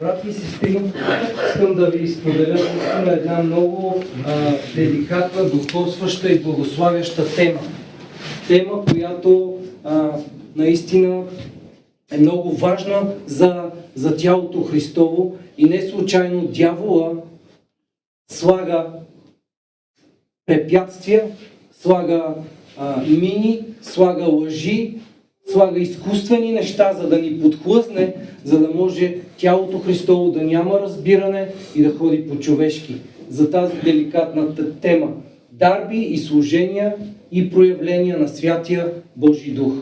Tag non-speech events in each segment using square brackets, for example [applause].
Брати и сестри, искам да ви споделя наистина една много а, деликатна, духовстваща и благославяща тема. Тема, която а, наистина е много важна за, за тялото Христово и не случайно дявола слага препятствия, слага а, мини, слага лъжи, слага изкуствени неща, за да ни подхлъзне, за да може тялото Христово да няма разбиране и да ходи по-човешки. За тази деликатна тема. Дарби и служения и проявления на Святия Божий Дух.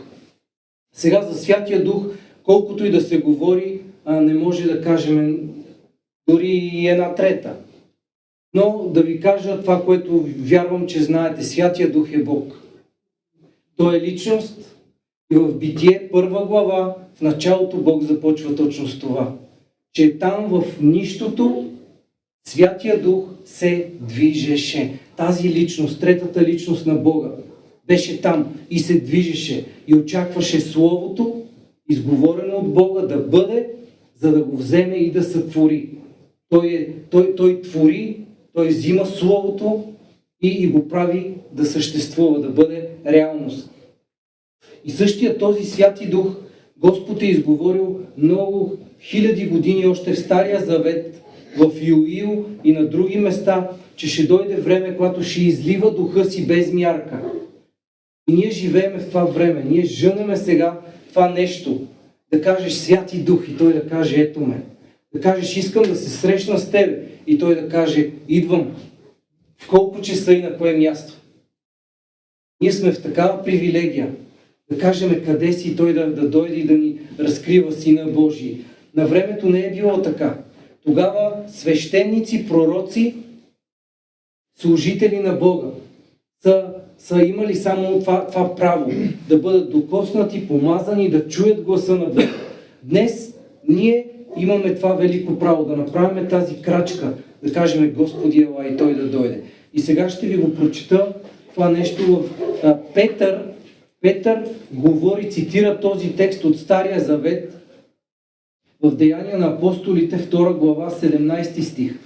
Сега за Святия Дух, колкото и да се говори, не може да кажем дори и една трета. Но да ви кажа това, което вярвам, че знаете. Святия Дух е Бог. Той е личност, и в Битие, първа глава, в началото Бог започва точно с това. Че там в нищото Святия Дух се движеше. Тази личност, третата личност на Бога, беше там и се движеше и очакваше Словото, изговорено от Бога, да бъде, за да го вземе и да сътвори. Той, е, той, той твори, той взима Словото и, и го прави да съществува, да бъде реалност. И същия този Святи Дух Господ е изговорил много хиляди години още в Стария Завет, в Юил и на други места, че ще дойде време, когато ще излива духа си без мярка. И ние живееме в това време. Ние жънеме сега това нещо. Да кажеш Святи Дух и Той да каже ето ме. Да кажеш искам да се срещна с Тебе и Той да каже идвам. В колко часа и на кое място. Ние сме в такава привилегия да кажем къде си той да, да дойде и да ни разкрива Сина Божий. На времето не е било така. Тогава свещеници, пророци, служители на Бога са, са имали само това, това право да бъдат докоснати, помазани, да чуят гласа на Бога. Днес ние имаме това велико право да направим тази крачка, да кажем Господи ела и Той да дойде. И сега ще ви го прочита това нещо в Петър, Петър говори, цитира този текст от Стария Завет в Деяния на апостолите, 2 глава, 17 стих.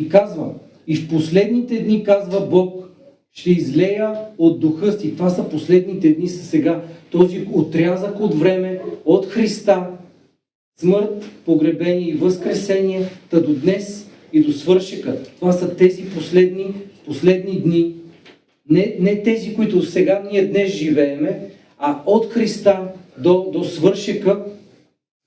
И казва, и в последните дни, казва Бог, ще излея от духа си. Това са последните дни, са сега този отрязък от време, от Христа, смърт, погребение и възкресение, та до днес и до свършика. Това са тези последни, последни дни, не, не тези, които сега ние днес живееме, а от Христа до, до свършека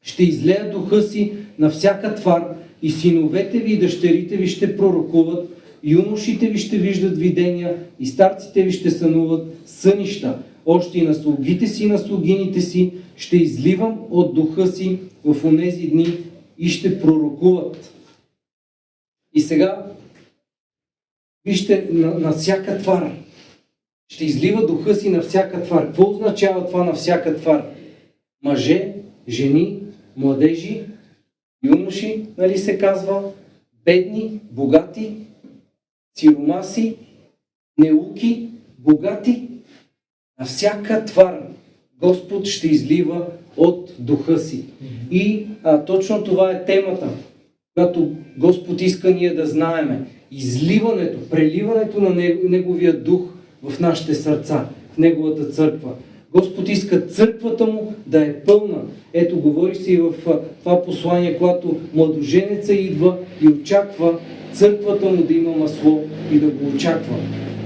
ще излея духа си на всяка твар и синовете ви и дъщерите ви ще пророкуват, юношите ви ще виждат видения и старците ви ще сънуват сънища. Още и на слугите си и на слугините си ще изливам от духа си в онези дни и ще пророкуват. И сега вижте на, на всяка твар ще излива духа си на всяка твар. Какво означава това на всяка твар? Мъже, жени, младежи, юноши, нали се казва, бедни, богати, сиромаси, неуки, богати. На всяка твар Господ ще излива от духа си. И а, точно това е темата, която Господ иска ние да знаеме. Изливането, преливането на Неговия дух в нашите сърца, в Неговата църква. Господ иска църквата му да е пълна. Ето, говори се и в това послание, когато младоженеца идва и очаква църквата му да има масло и да го очаква.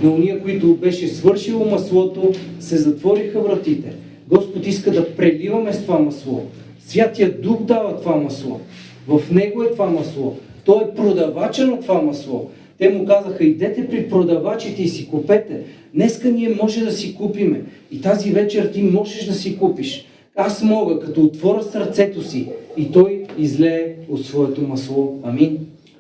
Но уния, които беше свършило маслото, се затвориха вратите. Господ иска да преливаме с това масло. Святия Дух дава това масло. В Него е това масло. Той е продавача на това масло. Те му казаха, идете при продавачите и си купете. Днеска ние може да си купиме. И тази вечер ти можеш да си купиш. Аз мога, като отворя сърцето си и той излее от своето масло. Амин.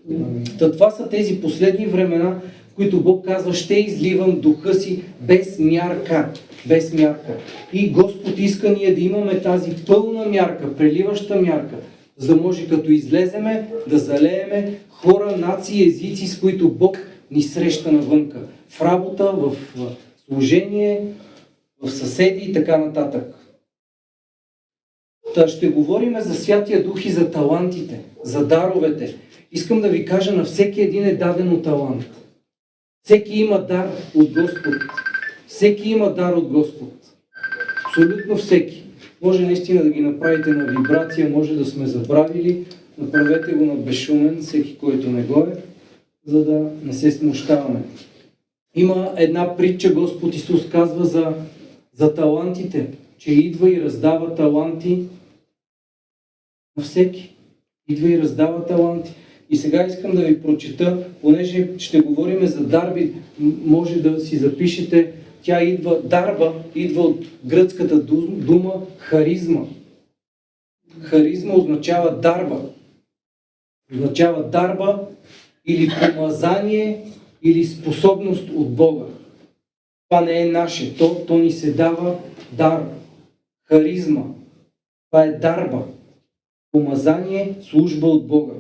Амин. Та това са тези последни времена, в които Бог казва, ще изливам духа си без мярка. Без мярка. И Господ иска ние да имаме тази пълна мярка, преливаща мярка, за да може като излеземе да залееме хора, нации, езици, с които Бог ни среща навънка. В работа, в служение, в съседи и така нататък. Та ще говорим за Святия Дух и за талантите, за даровете. Искам да ви кажа, на всеки един е дадено талант. Всеки има дар от Господ. Всеки има дар от Господ. Абсолютно всеки. Може наистина да ги направите на вибрация, може да сме забравили. Направете го на безшумен, всеки, който не го е, за да не се смущаваме. Има една притча, Господ Исус казва за, за талантите, че идва и раздава таланти на всеки. Идва и раздава таланти. И сега искам да ви прочета, понеже ще говорим за дарби, може да си запишете, тя идва, дарба идва от гръцката дума харизма. Харизма означава дарба. Означава дарба или помазание, или способност от Бога. Това не е наше. То, то ни се дава дар. Харизма. Това е дарба. Помазание, служба от Бога.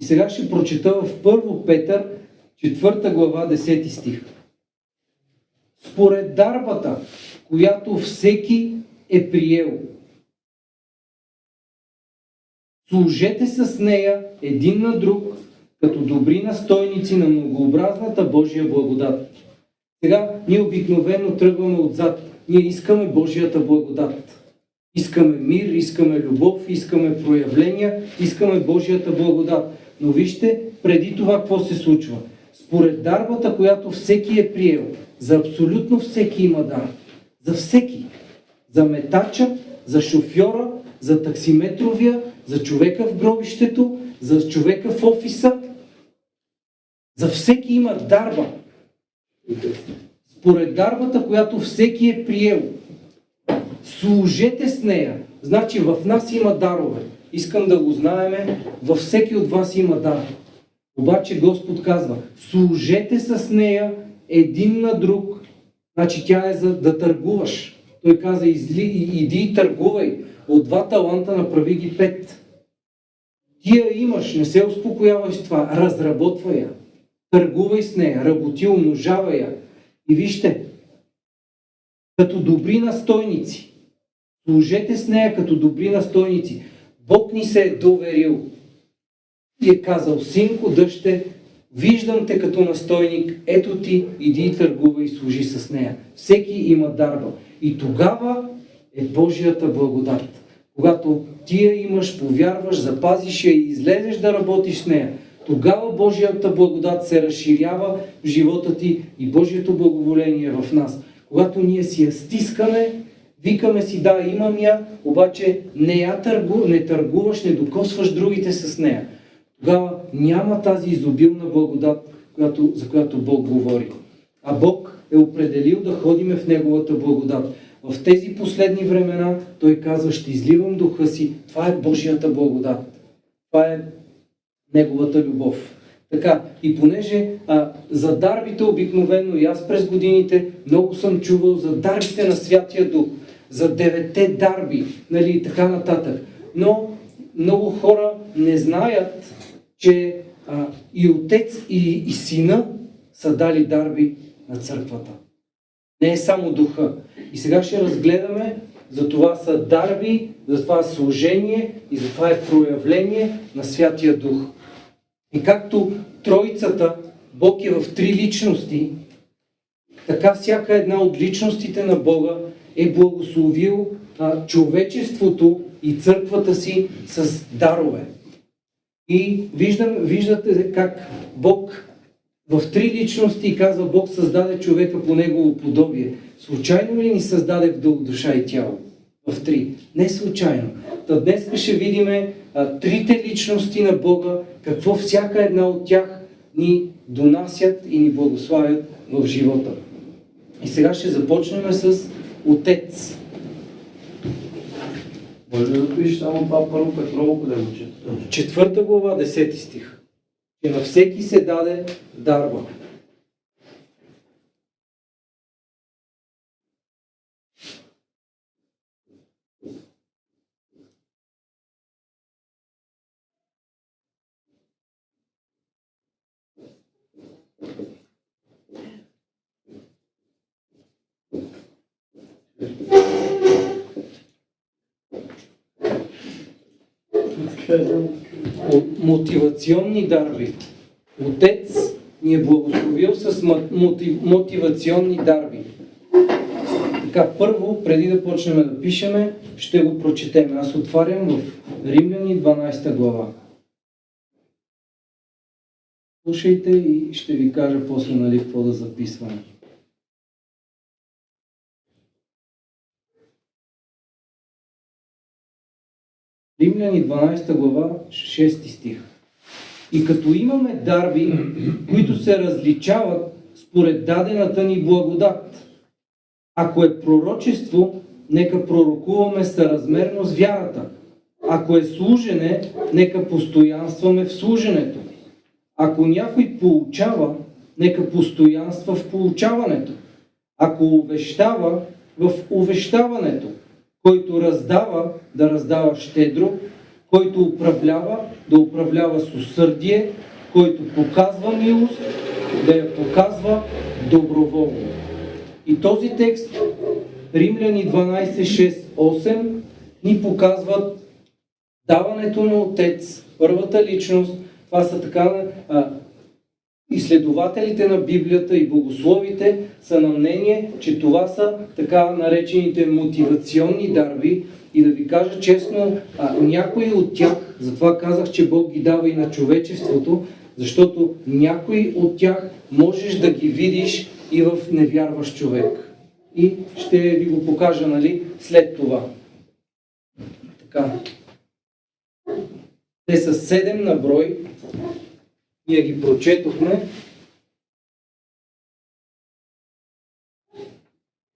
И сега ще прочета в 1 Петър, 4 глава, 10 стих. Според дарбата, която всеки е приел, служете с нея един на друг, като добри настойници на многообразната Божия благодат. Сега ние обикновено тръгваме отзад. Ние искаме Божията благодат. Искаме мир, искаме любов, искаме проявления, искаме Божията благодат. Но вижте преди това какво се случва. Според дарбата, която всеки е приел, за абсолютно всеки има дар. За всеки. За метача, за шофьора, за таксиметровия, за човека в гробището, за човека в офиса. За всеки има дарба. Според дарбата, която всеки е приел, служете с нея. Значи в нас има дарове. Искам да го знаеме, във всеки от вас има дар. Обаче Господ казва, служете с нея един на друг. Значи тя е за да търгуваш. Той каза, изли, иди и търгувай. От два таланта направи ги пет. Ти я имаш, не се успокоявай с това, разработвай я. Търгувай с нея, работи, умножавай я. И вижте, като добри настойници, служете с нея като добри настойници. Бог ни се е доверил и е казал, синко, дъще, виждам те като настойник, ето ти, иди и търгува и служи с нея. Всеки има дарба. И тогава е Божията благодат. Когато ти я имаш, повярваш, запазиш я и излезеш да работиш с нея, тогава Божията благодат се разширява в живота ти и Божието благоволение е в нас. Когато ние си я стискаме, Викаме си, да, имам я, обаче не я търгу, не търгуваш, не докосваш другите с нея. Тогава няма тази изобилна благодат, която, за която Бог говори. А Бог е определил да ходиме в Неговата благодат. В тези последни времена Той казва, ще изливам духа си. Това е Божията благодат. Това е Неговата любов. Така, и понеже а, за дарбите обикновено и аз през годините много съм чувал за дарбите на Святия Дух за девете дарби, нали, и така нататък. Но много хора не знаят, че а, и отец, и, и сина са дали дарби на църквата. Не е само духа. И сега ще разгледаме, за това са дарби, за това е служение и за това е проявление на Святия Дух. И както Троицата, Бог е в три личности, така всяка една от личностите на Бога е благословил а, човечеството и църквата си с дарове. И виждам, виждате как Бог в три личности казва, Бог създаде човека по негово подобие. Случайно ли ни създаде в душа и тяло? В три. Не случайно. Та днес ще видим трите личности на Бога, какво всяка една от тях ни донасят и ни благославят в живота. И сега ще започнем с Отец. Може да пишеш само това първо Петрово, къде чета? Четвърта глава, 10 стих. И на всеки се даде дарба. Thank you. Мотивационни дарби. Отец ни е благословил с мотив, мотивационни дарби. Така, първо, преди да почнем да пишеме, ще го прочетем. Аз отварям в Римляни 12 глава. Слушайте и ще ви кажа после нали, какво да записваме. Римляни 12 глава, 6 стих. И като имаме дарби, които се различават според дадената ни благодат, ако е пророчество, нека пророкуваме съразмерно с вярата. Ако е служене, нека постоянстваме в служенето. Ако някой получава, нека постоянства в получаването. Ако увещава, в увещаването. Който раздава, да раздава щедро. Който управлява, да управлява с усърдие. Който показва милост, да я показва доброволно. И този текст, Римляни 12, 6, 8, ни показват даването на Отец, първата личност, това са така а, изследователите на Библията и богословите са на мнение, че това са така наречените мотивационни дарби и да ви кажа честно, а, някои от тях, затова казах, че Бог ги дава и на човечеството, защото някои от тях можеш да ги видиш и в невярващ човек. И ще ви го покажа, нали, след това. Така. Те са седем на брой. Ние ги прочетохме.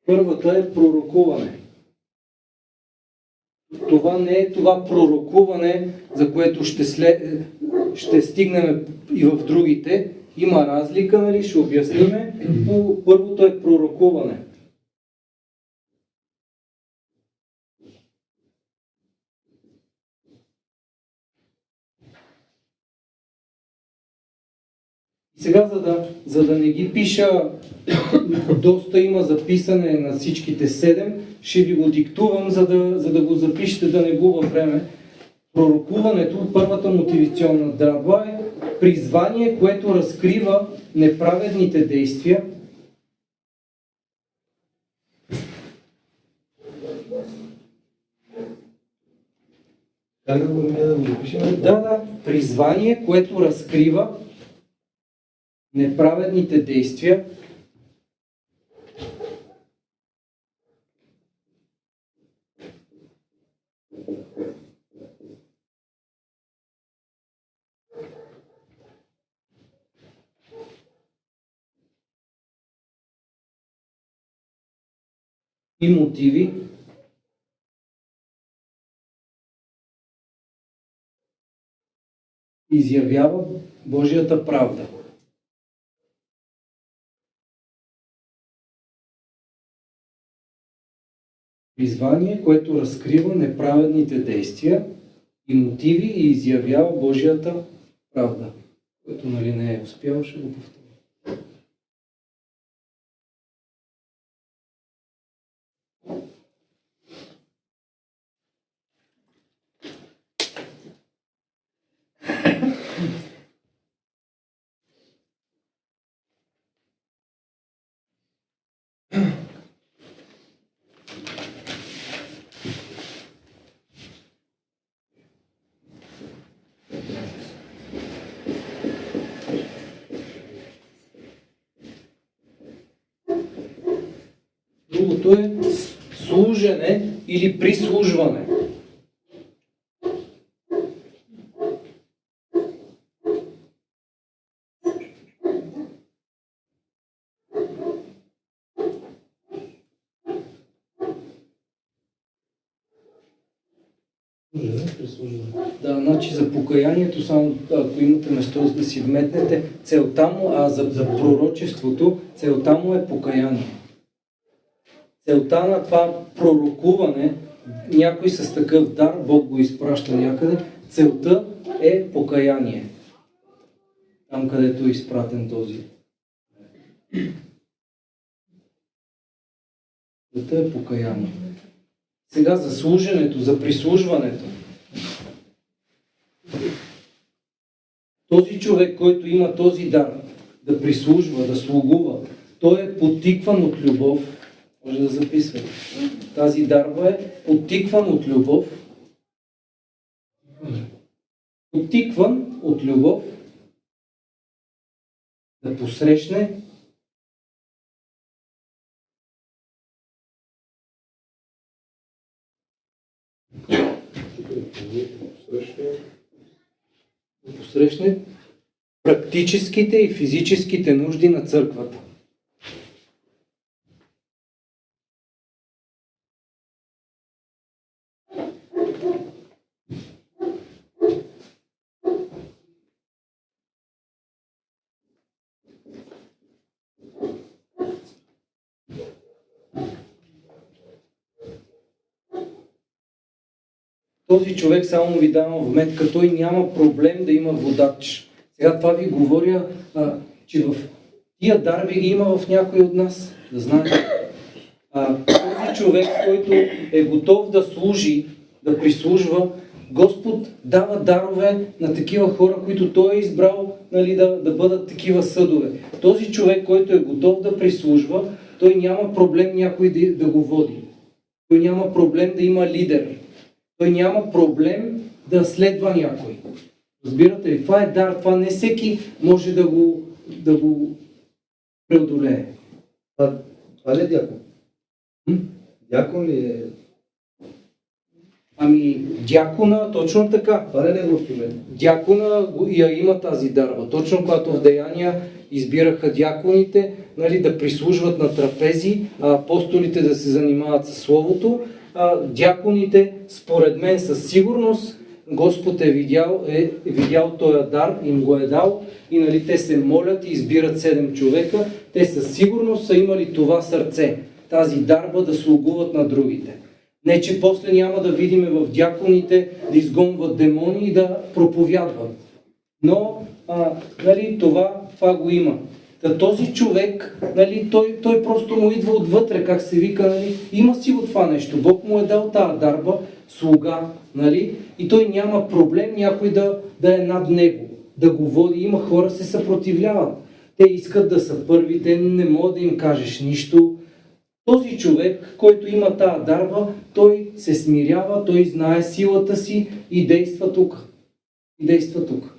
Първата е пророкуване. Това не е това пророкуване, за което ще, след, ще стигнем и в другите. Има разлика, нали? ще обясниме, но първото е пророкуване. И сега, за да, за да не ги пиша, доста има записане на всичките седем, ще ви го диктувам, за да, за да го запишете, да не губа време. Пророкуването, първата мотивационна дръба е призвание, което разкрива неправедните действия? Да, да, призвание, което разкрива неправедните действия, и мотиви, изявява Божията правда. Призвание, което разкрива неправедните действия и мотиви и изявява Божията правда. Което нали не е успял, ще го повторя. Другото е служене или прислужване. Да, значи за покаянието, само ако имате место да си вметнете, целта му, а за, за пророчеството, целта му е покаяние. Целта на това пророкуване, някой с такъв дар, Бог го изпраща някъде, целта е покаяние. Там, където е изпратен този. Целта е покаяние. Сега за служенето, за прислужването. Този човек, който има този дар да прислужва, да слугува, той е подтикван от любов. Може да записвате. Тази дарба е подтикван от любов. Подтикван от любов да посрещне да посрещне практическите и физическите нужди на църквата. Този човек, само ви давам вметка, той няма проблем да има водач. Сега това ви говоря, а, че в тия дарби ги има в някой от нас, да знаете. А, този човек, който е готов да служи, да прислужва, Господ дава дарове на такива хора, които Той е избрал нали, да, да бъдат такива съдове. Този човек, който е готов да прислужва, той няма проблем някой да, да го води. Той няма проблем да има лидер. Той няма проблем да следва някой. Разбирате ли? Това е дар. Това не всеки може да го, да го преодолее. Това, това ли е дякон? М? Дякон ли е? Ами, дякона, точно така. Това ли е негов служение? Дякона я има тази дарба. Точно когато в Деяния избираха дяконите, нали, да прислужват на трапези, а апостолите да се занимават с Словото, дяконите, според мен със сигурност, Господ е видял, е видял този дар, им го е дал и нали, те се молят и избират седем човека. Те със сигурност са имали това сърце, тази дарба да слугуват на другите. Не, че после няма да видиме в дяконите да изгонват демони и да проповядват. Но, а, нали, това, това го има. Този човек, нали, той, той просто му идва отвътре, как се вика, нали, има си го това нещо. Бог му е дал тази дарба, слуга, нали, и той няма проблем някой да, да е над него, да го води. Има хора се съпротивляват. Те искат да са първи, те не могат да им кажеш нищо. Този човек, който има тази дарба, той се смирява, той знае силата си и действа тук. И действа тук.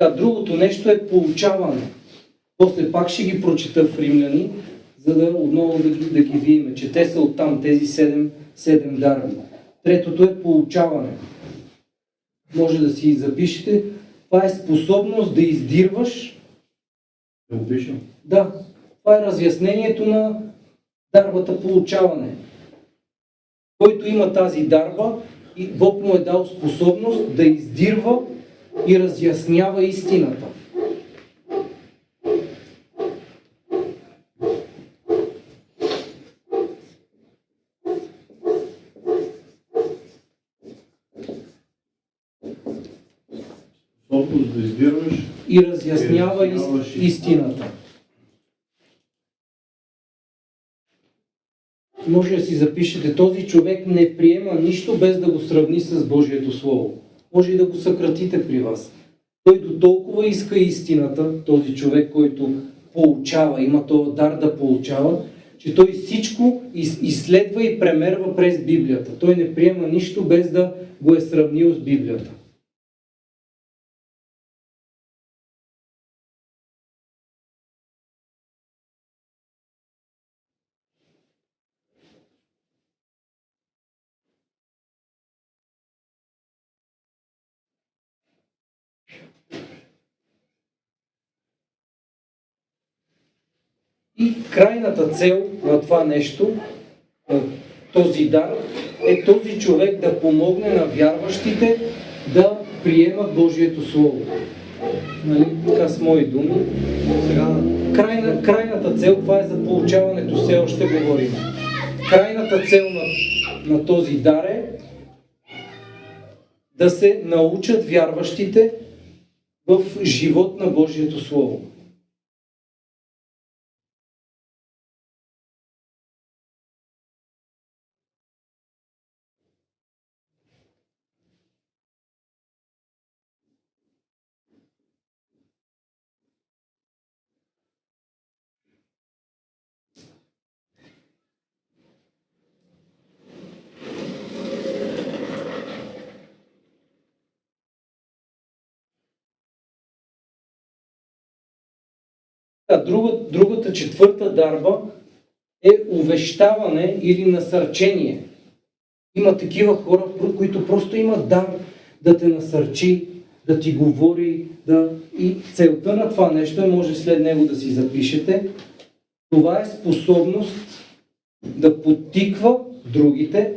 А другото нещо е получаване. После пак ще ги прочета в Римляни, за да отново да ги, да ги видим, че те са оттам, тези седем, седем дарби. Третото е получаване. Може да си запишете. Това е способност да издирваш Да го пишем. да, това е разяснението на дарбата получаване. Който има тази дарба, и Бог му е дал способност да издирва и разяснява истината. Способност да издирваш. И разяснява ис- истината. Може да си запишете, този човек не приема нищо без да го сравни с Божието Слово. Може и да го съкратите при вас. Той до толкова иска истината, този човек, който получава, има този дар да получава, че той всичко из- изследва и премерва през Библията. Той не приема нищо без да го е сравнил с Библията. И крайната цел на това нещо, този дар, е този човек да помогне на вярващите да приемат Божието Слово. Нали? Така с мои думи. Сега, Крайна, крайната цел, това е за получаването, все още говорим. Крайната цел на, на този дар е да се научат вярващите в живот на Божието Слово. А друга, другата четвърта дарба е увещаване или насърчение. Има такива хора, които просто имат дар да те насърчи, да ти говори, да... и целта на това нещо е, може след него да си запишете, това е способност да подтиква другите.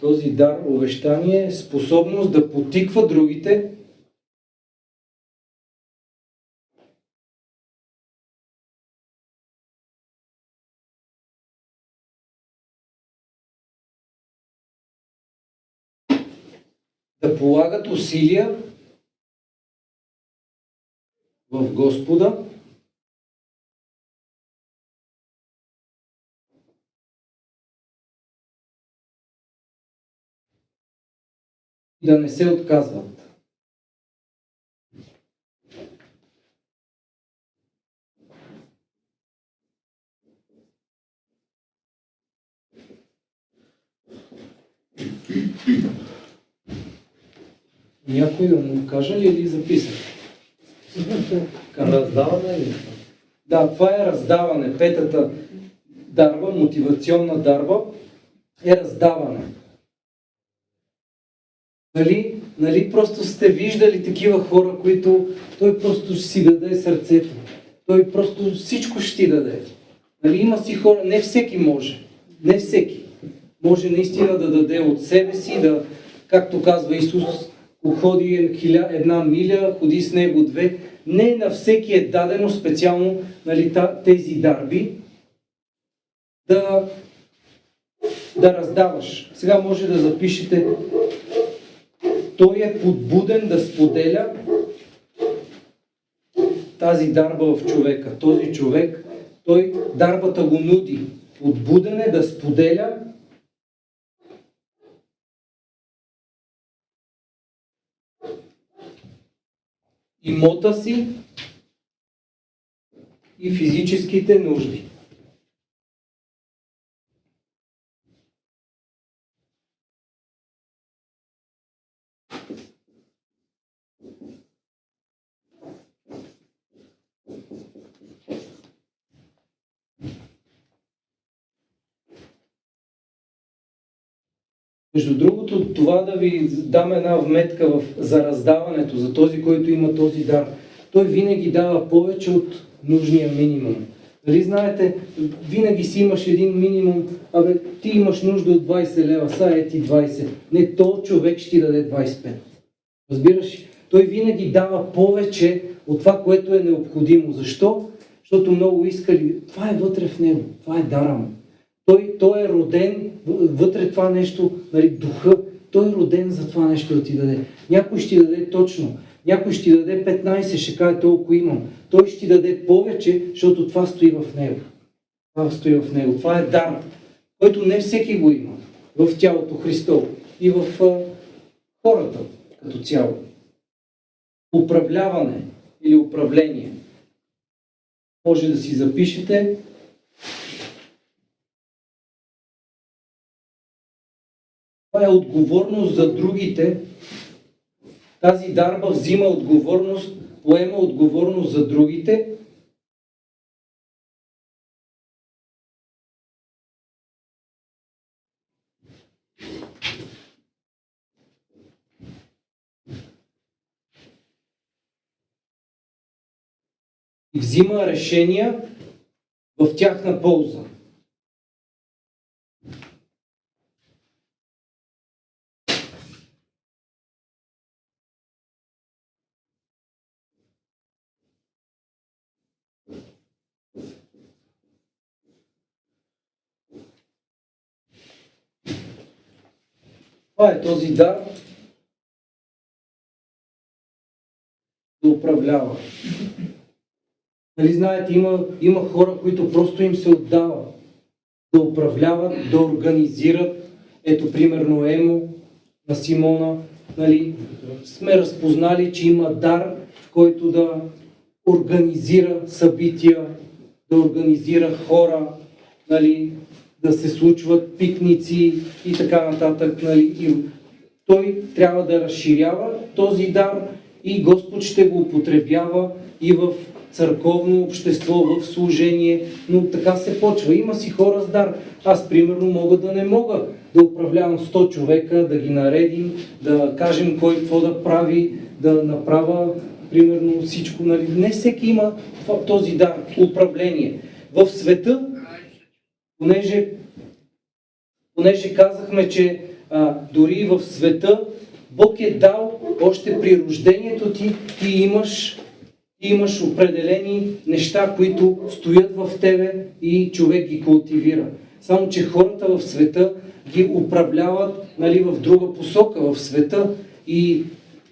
Този дар, увещание, е способност да подтиква другите да полагат усилия в Господа, и да не се отказват. Някой да му каже ли или записах? Раздаване ли? Да, това е раздаване. Петата дарба, мотивационна дарба, е раздаване. Нали, нали просто сте виждали такива хора, които той просто ще си даде сърцето. Той просто всичко ще ти даде. Нали, има си хора, не всеки може. Не всеки. Може наистина да даде от себе си, да, както казва Исус, ходи една миля, ходи с него две. Не на всеки е дадено специално нали, тези дарби да, да раздаваш. Сега може да запишете той е подбуден да споделя тази дарба в човека. Този човек, той дарбата го нуди. Подбуден е да споделя имота си и физическите нужди. Между другото, това да ви дам една вметка в, за раздаването, за този, който има този дар. Той винаги дава повече от нужния минимум. Нали знаете, винаги си имаш един минимум, абе, ти имаш нужда от 20 лева, са е ти 20. Не, то човек ще ти даде 25. Разбираш? ли? Той винаги дава повече от това, което е необходимо. Защо? Защото много искали. Това е вътре в него. Това е дара му. Той, той е роден, вътре това нещо, нали, духа, той е роден за това нещо да ти даде. Някой ще ти даде точно, някой ще ти даде 15, ще каже толкова имам. Той ще ти даде повече, защото това стои в него. Това стои в него. Това е дар, който не всеки го има в тялото Христово и в а, хората като цяло. Управляване или управление. Може да си запишете Това е отговорност за другите. Тази дарба взима отговорност, поема отговорност за другите. И взима решения в тяхна полза. Това е този дар да управлява. Нали знаете, има, има хора, които просто им се отдава да управляват, да организират. Ето, примерно, Емо на Симона. Нали, сме разпознали, че има дар, който да организира събития, да организира хора, нали, да се случват пикници и така нататък. Нали. И той трябва да разширява този дар и Господ ще го употребява и в църковно общество, в служение, но така се почва. Има си хора с дар. Аз, примерно, мога да не мога да управлявам 100 човека, да ги наредим, да кажем кой какво да прави, да направя, примерно, всичко. Нали? Не всеки има този дар, управление. В света, понеже, понеже казахме, че а, дори в света Бог е дал още при рождението ти, ти имаш ти имаш определени неща, които стоят в тебе и човек ги култивира. Само, че хората в света ги управляват нали, в друга посока в света и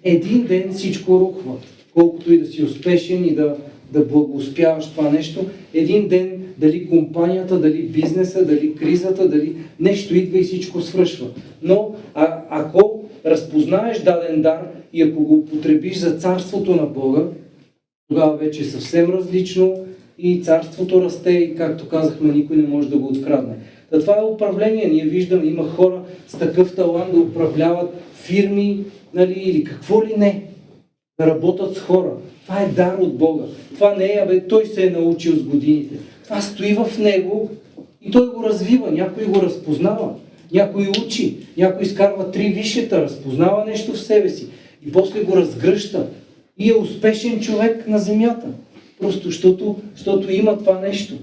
един ден всичко рухва. Колкото и да си успешен и да, да благоуспяваш това нещо, един ден дали компанията, дали бизнеса, дали кризата, дали нещо идва и всичко свършва. Но а, ако разпознаеш даден дар и ако го употребиш за царството на Бога, тогава вече е съвсем различно и царството расте и както казахме, никой не може да го открадне. Та това е управление. Ние виждаме, има хора с такъв талант да управляват фирми нали, или какво ли не. Да работят с хора. Това е дар от Бога. Това не е, абе, той се е научил с годините. Това стои в него и той го развива. Някой го разпознава. Някой учи. Някой изкарва три висшета, разпознава нещо в себе си. И после го разгръща и е успешен човек на земята. Просто защото, защото има това нещо.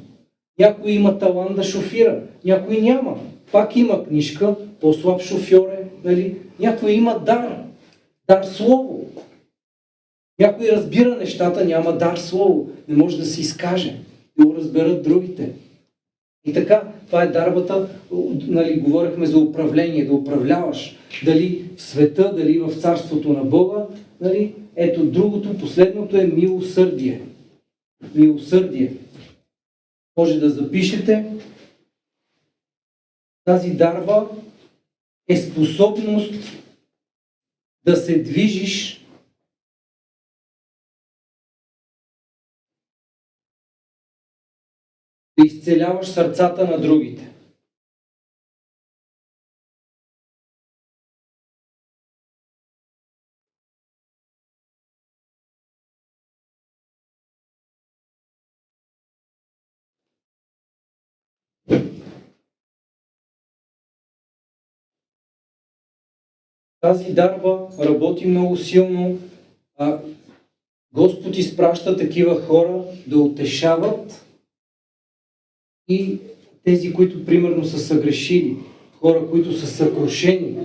Някой има талант да шофира, някой няма. Пак има книжка, по-слаб шофьор е, нали? Някой има дар, дар слово. Някой разбира нещата, няма дар слово, не може да се изкаже, да го разберат другите. И така, това е дарбата, нали, говорихме за управление, да управляваш. Дали в света, дали в царството на Бога, нали, ето другото, последното е милосърдие. Милосърдие. Може да запишете. Тази дарба е способност да се движиш изцеляваш сърцата на другите. Тази дарба работи много силно. А, Господ изпраща такива хора да утешават и тези, които примерно са съгрешили, хора, които са съкрушени,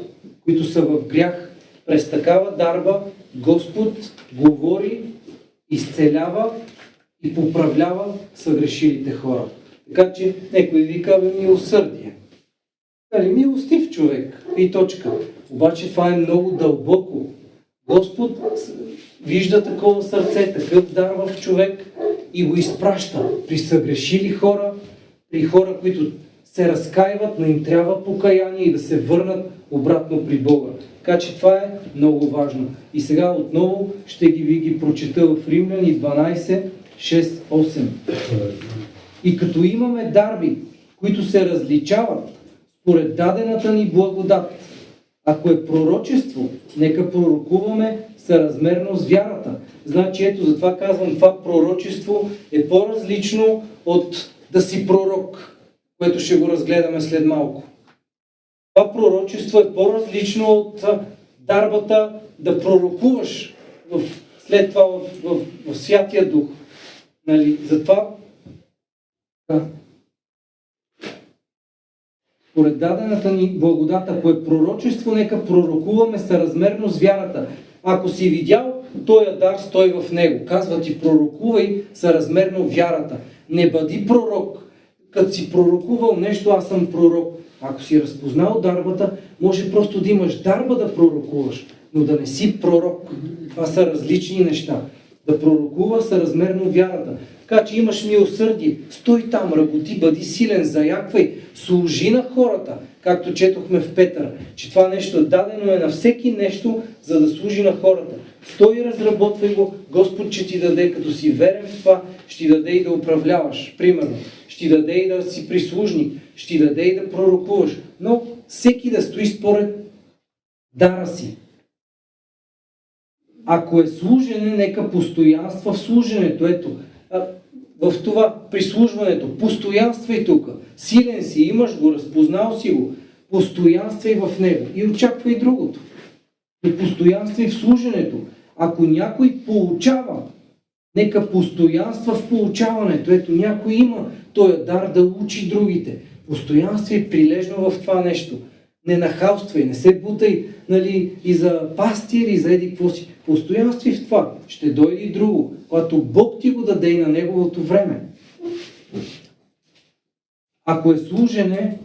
които са в грях, през такава дарба Господ говори, изцелява и поправлява съгрешилите хора. Така че некой вика, бе, милосърдие. Нали, милостив човек и точка. Обаче това е много дълбоко. Господ вижда такова сърце, такъв дар в човек и го изпраща при съгрешили хора, при хора, които се разкаиват, но им трябва покаяние и да се върнат обратно при Бога. Така че това е много важно. И сега отново ще ги ви ги прочета в Римляни 12, 6, 8. И като имаме дарби, които се различават според дадената ни благодат, ако е пророчество, нека пророкуваме съразмерно с вярата. Значи ето, затова казвам, това пророчество е по-различно от да си пророк, което ще го разгледаме след малко. Това пророчество е по-различно от дарбата да пророкуваш в, след това в, в, в Святия Дух. Нали? Затова да. Поред дадената ни благодат, ако е пророчество, нека пророкуваме съразмерно с вярата. Ако си видял, този дар стой в него. Казва ти, пророкувай съразмерно вярата. Не бъди пророк. Като си пророкувал нещо, аз съм пророк. Ако си разпознал дарбата, може просто да имаш дарба да пророкуваш, но да не си пророк. Това са различни неща. Да пророкува съразмерно вярата. Така че имаш милосърдие, стой там, работи, бъди силен, заяквай, служи на хората, както четохме в Петър, че това нещо дадено е на всеки нещо, за да служи на хората. Стой разработвай го, Господ ще ти даде, като си верен в това, ще ти даде и да управляваш, примерно. Ще ти даде и да си прислужник, ще ти даде и да пророкуваш. Но всеки да стои според дара си. Ако е служене, нека постоянства в служенето. Ето, в това прислужването, постоянствай тук. Силен си, имаш го, разпознал си го. Постоянствай в него и очаквай другото. И постоянствай в служенето. Ако някой получава, нека постоянства в получаването. Ето, някой има този дар да учи другите. Постоянствай прилежно в това нещо. Не нахалствай, не се бутай нали, и за пастир, и за еди какво си. Постоянствай в това. Ще дойде и друго, когато Бог ти го даде и на неговото време. Ако е служене,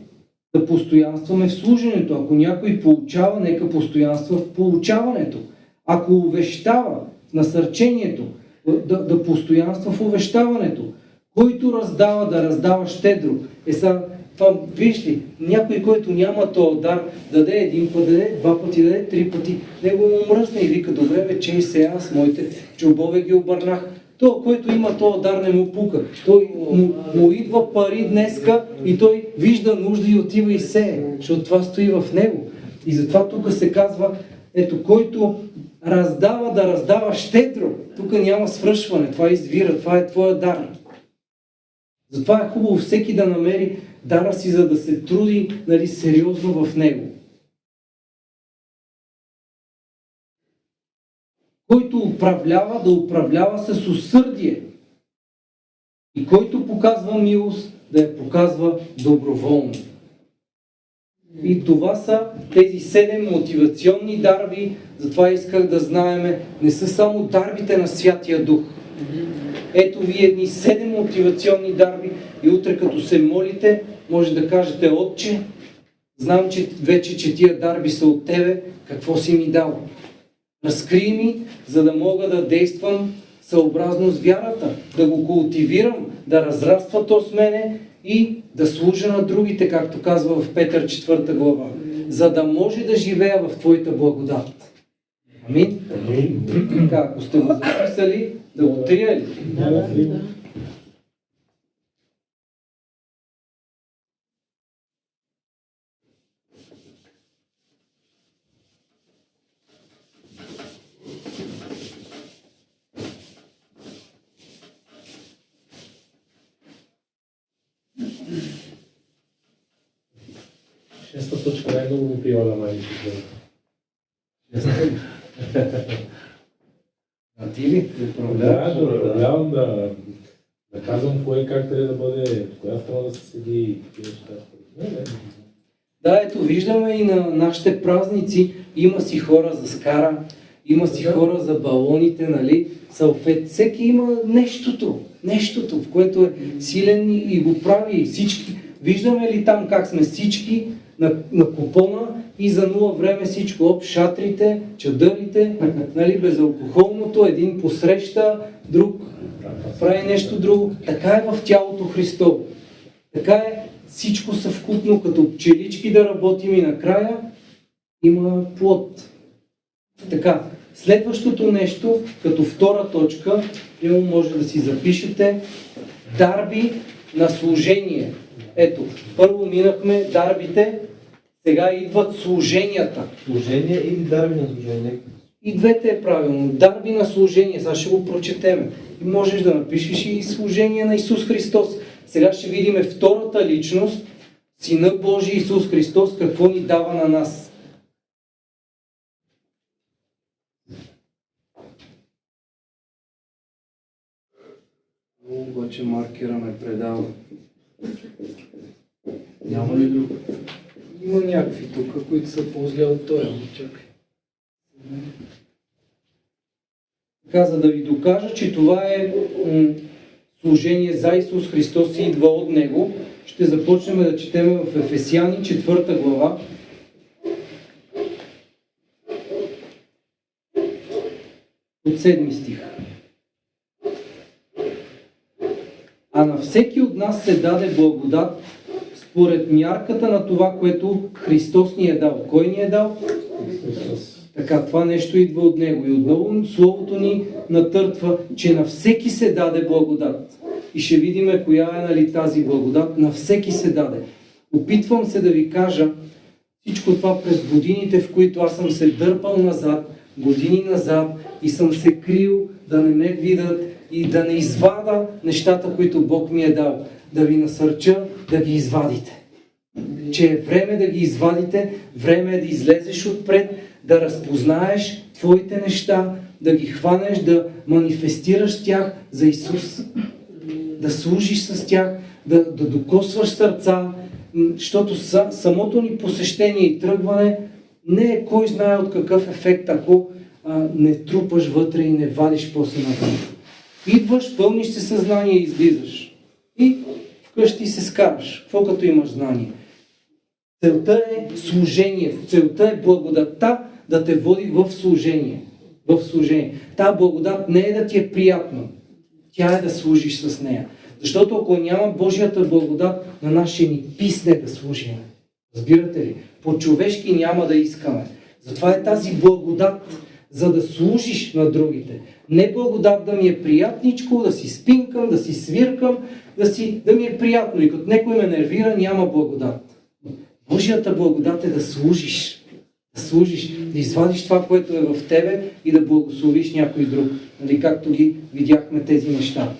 да постоянстваме в служенето. Ако някой получава, нека постоянства в получаването. Ако увещава в насърчението, да, да постоянства в увещаването. Който раздава, да раздава щедро. Е са, това, виж ли, някой, който няма този дар, даде един път, даде два пъти, даде три пъти, него му мръсне и вика, добре бе, че и сега аз моите чубове ги обърнах. То, който има този дар, не му пука. Той му, му идва пари днеска и той вижда нужда и отива и сее, защото това стои в него. И затова тук се казва, ето, който раздава, да раздава щедро. Тук няма свръшване, това извира, това е твоя дар. Затова е хубаво всеки да намери дара си, за да се труди нали, сериозно в него. Който управлява, да управлява с усърдие. И който показва милост, да я показва доброволно. И това са тези седем мотивационни дарби, затова исках да знаеме, не са само дарбите на Святия Дух. Ето ви едни седем мотивационни дарби и утре като се молите, може да кажете, Отче, знам, че вече, че тия дарби са от Тебе, какво си ми дал? Разкрий ми, за да мога да действам съобразно с вярата, да го култивирам, да разраства то с мене и да служа на другите, както казва в Петър 4 глава, за да може да живея в Твоята благодат. Амин? Така, ако сте го записали, да го трия ли? Шеста точка най-много го прилага май. А ти ли? Да, да да, да казвам кое как трябва да бъде, в коя страна да се седи и такива неща. Не, не. Да, ето виждаме и на нашите празници, има си хора за скара, има си хора за балоните, нали, салфет. Всеки има нещото, нещото, в което е силен и, го прави. Всички, виждаме ли там как сме всички на, на купона и за нула време всичко, об шатрите, чадърите, нали, безалкохолното, един посреща, друг прави нещо друго. Така е в тялото Христово. Така е всичко съвкупно, като пчелички да работим и накрая има плод. Така, следващото нещо, като втора точка, може да си запишете, дарби на служение. Ето, първо минахме дарбите, сега идват служенията. Служение или дарби на служение? И двете е правилно. Дарби на служение. Сега ще го прочетеме. И можеш да напишеш и служение на Исус Христос. Сега ще видим втората личност, Сина Божий Исус Христос, какво ни дава на нас. Обаче маркера ме предава. Няма ли друг? Има някакви тук, които са по-зле от този. ама Чакай. Така, да ви докажа, че това е служение за Исус Христос и идва от Него, ще започнем да четем в Ефесяни 4 глава. От 7 стих. А на всеки от нас се даде благодат според мярката на това, което Христос ни е дал. Кой ни е дал? Христос. Така, това нещо идва от Него. И отново Словото ни натъртва, че на всеки се даде благодат. И ще видим коя е нали, тази благодат. На всеки се даде. Опитвам се да ви кажа всичко това през годините, в които аз съм се дърпал назад, години назад и съм се крил да не ме видят и да не извада нещата, които Бог ми е дал. Да ви насърча да ги извадите. Че е време да ги извадите, време е да излезеш отпред, да разпознаеш твоите неща, да ги хванеш, да манифестираш тях за Исус. Да служиш с тях, да, да докосваш сърца, защото са, самото ни посещение и тръгване не е кой знае от какъв ефект, ако а, не трупаш вътре и не вадиш после навън. Идваш, пълниш се съзнание и излизаш. И вкъщи се скараш. Какво като имаш знание? Целта е служение. Целта е благодатта да те води в служение. В служение. Та благодат не е да ти е приятно. Тя е да служиш с нея. Защото ако няма Божията благодат, на нас ни писне да служим. Разбирате ли? По-човешки няма да искаме. Затова е тази благодат, за да служиш на другите. Не благодат да ми е приятничко, да си спинкам, да си свиркам, да, си, да ми е приятно. И като някой ме нервира, няма благодат. Божията благодат е да служиш. Да служиш, да извадиш това, което е в тебе и да благословиш някой друг. Нали, както ги видяхме тези неща.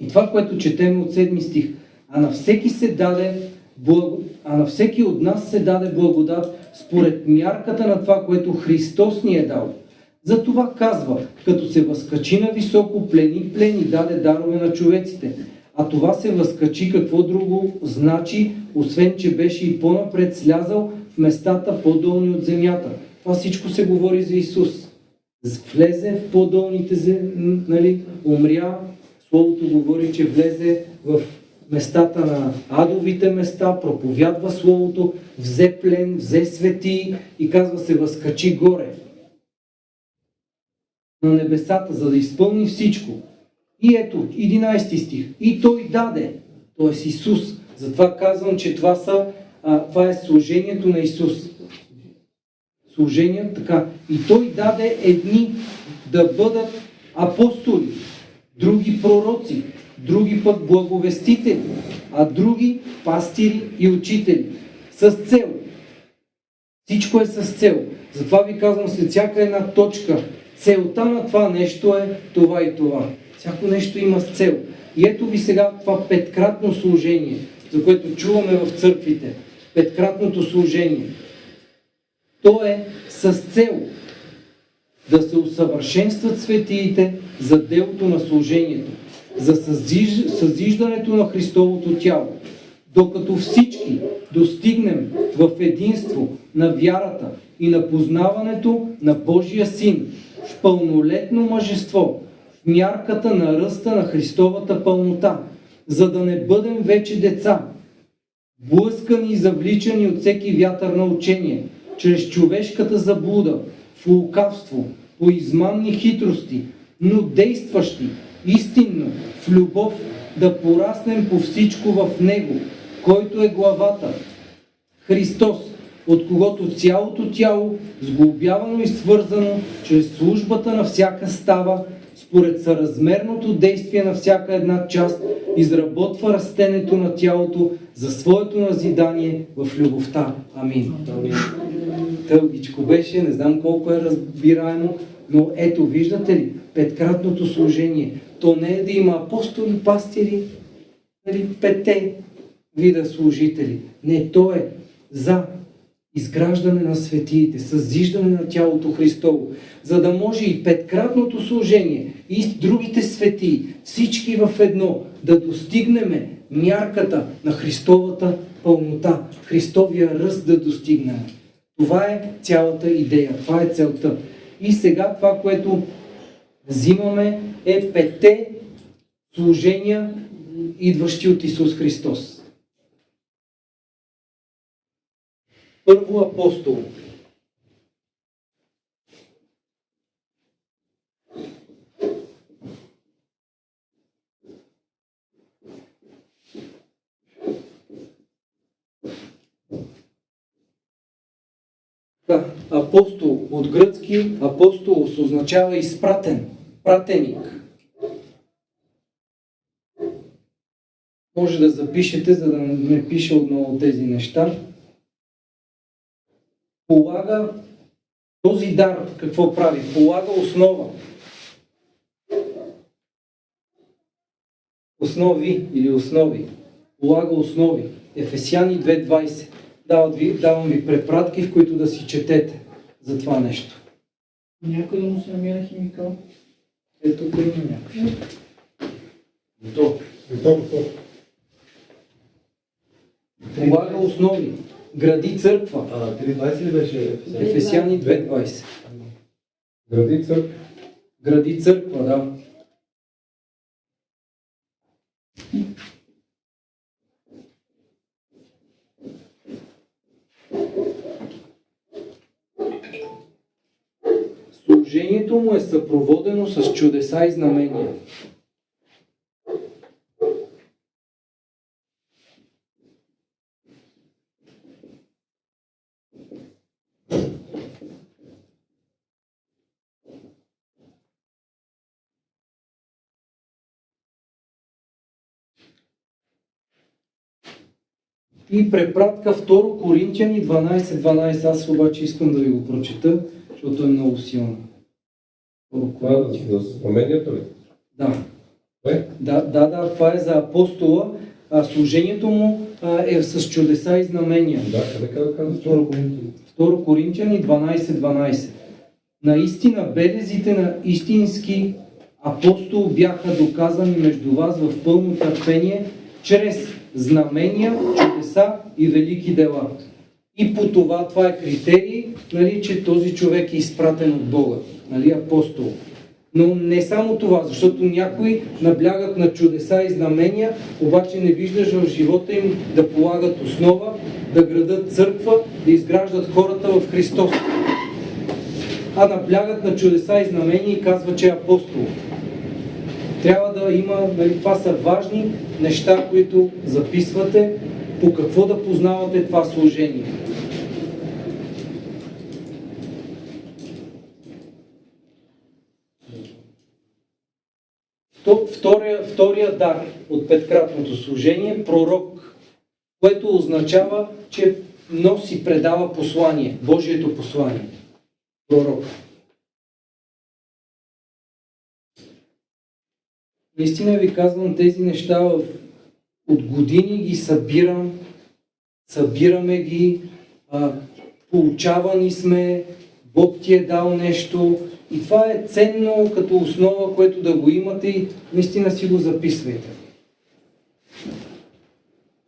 И това, което четем от седми стих. А на всеки се даде благо... а на всеки от нас се даде благодат според мярката на това, което Христос ни е дал. Затова казва, като се възкачи на високо, плени, плени, даде дарове на човеците. А това се възкачи какво друго значи, освен че беше и по-напред слязал в местата по-долни от земята. Това всичко се говори за Исус. Влезе в по-долните зем... нали, умря, Словото говори, че влезе в местата на адовите места, проповядва Словото, взе плен, взе свети и казва се възкачи горе на небесата, за да изпълни всичко. И ето, 11 стих. И той даде, т.е. Исус. Затова казвам, че това, са, а, това е служението на Исус. Служение, така. И той даде едни да бъдат апостоли, други пророци, други пък благовестители, а други пастири и учители. С цел. Всичко е с цел. Затова ви казвам след всяка една точка. Целта на това нещо е това и това. Всяко нещо има с цел. И ето ви сега това петкратно служение, за което чуваме в църквите. Петкратното служение. То е с цел да се усъвършенстват светиите за делото на служението, за съзиж... съзиждането на Христовото тяло, докато всички достигнем в единство на вярата и на познаването на Божия Син, в пълнолетно мъжество, в мярката на ръста на Христовата пълнота, за да не бъдем вече деца, блъскани и завличани от всеки вятър на учение, чрез човешката заблуда, в лукавство, по измамни хитрости, но действащи истинно в любов да пораснем по всичко в Него, който е главата, Христос, от когото цялото тяло, сглобявано и свързано чрез службата на всяка става, според съразмерното действие на всяка една част, изработва растенето на тялото за своето назидание в любовта. Амин. Амин. Тългичко беше, не знам колко е разбираемо, но ето, виждате ли, петкратното служение. То не е да има апостоли, пастири, нали, пете вида служители. Не, то е за изграждане на светиите, съзиждане на тялото Христово, за да може и петкратното служение и другите светии, всички в едно, да достигнем мярката на Христовата пълнота, Христовия ръст да достигнем. Това е цялата идея, това е целта. И сега това, което взимаме е пете служения, идващи от Исус Христос. Първо апостол. Да, апостол от гръцки, апостол означава изпратен, пратеник. Може да запишете, за да не пиша отново тези неща полага Този дар какво прави? Полага основа. Основи или основи. Полага основи. Ефесяни 2.20. Давам ви, давам ви препратки, в които да си четете за това нещо. Някой да му се намира химикал. Ето тук има някой. Готово, готово. Полага основи. Гради църква. А, 3.20 ли беше? Ефесяни? Ефесяни 2.20. Гради църква. Гради църква, да. Служението му е съпроводено с чудеса и знамения. И препратка 2 Коринтияни 12.12. Аз обаче искам да ви го прочета, защото е много силно. 2 Това е за знамението ли? Да. Кое? Да, да, да, това е за апостола. А, служението му а, е с чудеса и знамения. Да, къде казва казва? Второ Коринтияни. 2 Коринтияни 12.12. Наистина белезите на истински апостол бяха доказани между вас в пълно търпение, чрез знамения, чудеса и велики дела. И по това, това е критерий, нали, че този човек е изпратен от Бога, нали, апостол. Но не само това, защото някои наблягат на чудеса и знамения, обаче не виждаш в живота им да полагат основа, да градат църква, да изграждат хората в Христос. А наблягат на чудеса и знамения и казва, че е апостол. Трябва да има, нали, това са важни неща, които записвате, по какво да познавате това служение. То- Втория, втория дар от петкратното служение е пророк, което означава, че носи, предава послание, Божието послание. Пророк. Наистина ви казвам тези неща в... от години ги събирам, събираме ги, а, получавани сме, Бог ти е дал нещо и това е ценно като основа, което да го имате и наистина си го записвайте.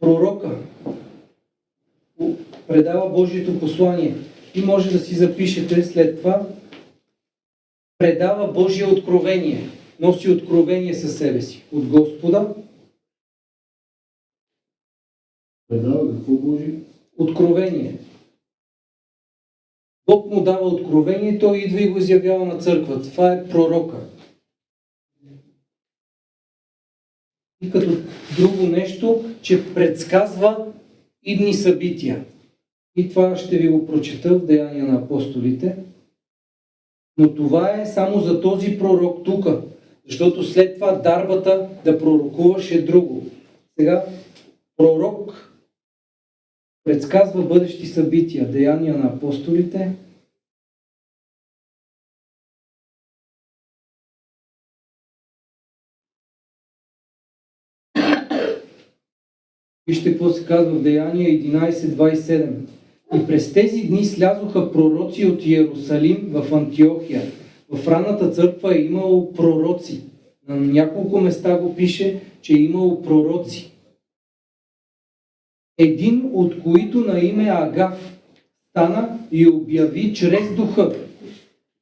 Пророка предава Божието послание. И може да си запишете след това. Предава Божие откровение, носи откровение със себе си от Господа, Предава какво Божи? откровение. Бог му дава откровение, той идва и го изявява на църквата. Това е пророка. И като друго нещо, че предсказва идни събития. И това ще ви го прочета в Деяния на апостолите. Но това е само за този пророк тук. Защото след това дарбата да пророкуваш е друго. Сега, пророк предсказва бъдещи събития. Деяния на апостолите. Вижте какво се казва в Деяния 11.27. И през тези дни слязоха пророци от Иерусалим в Антиохия. В ранната църква е имало пророци. На няколко места го пише, че е имало пророци. Един от които на име Агав стана и обяви чрез духа,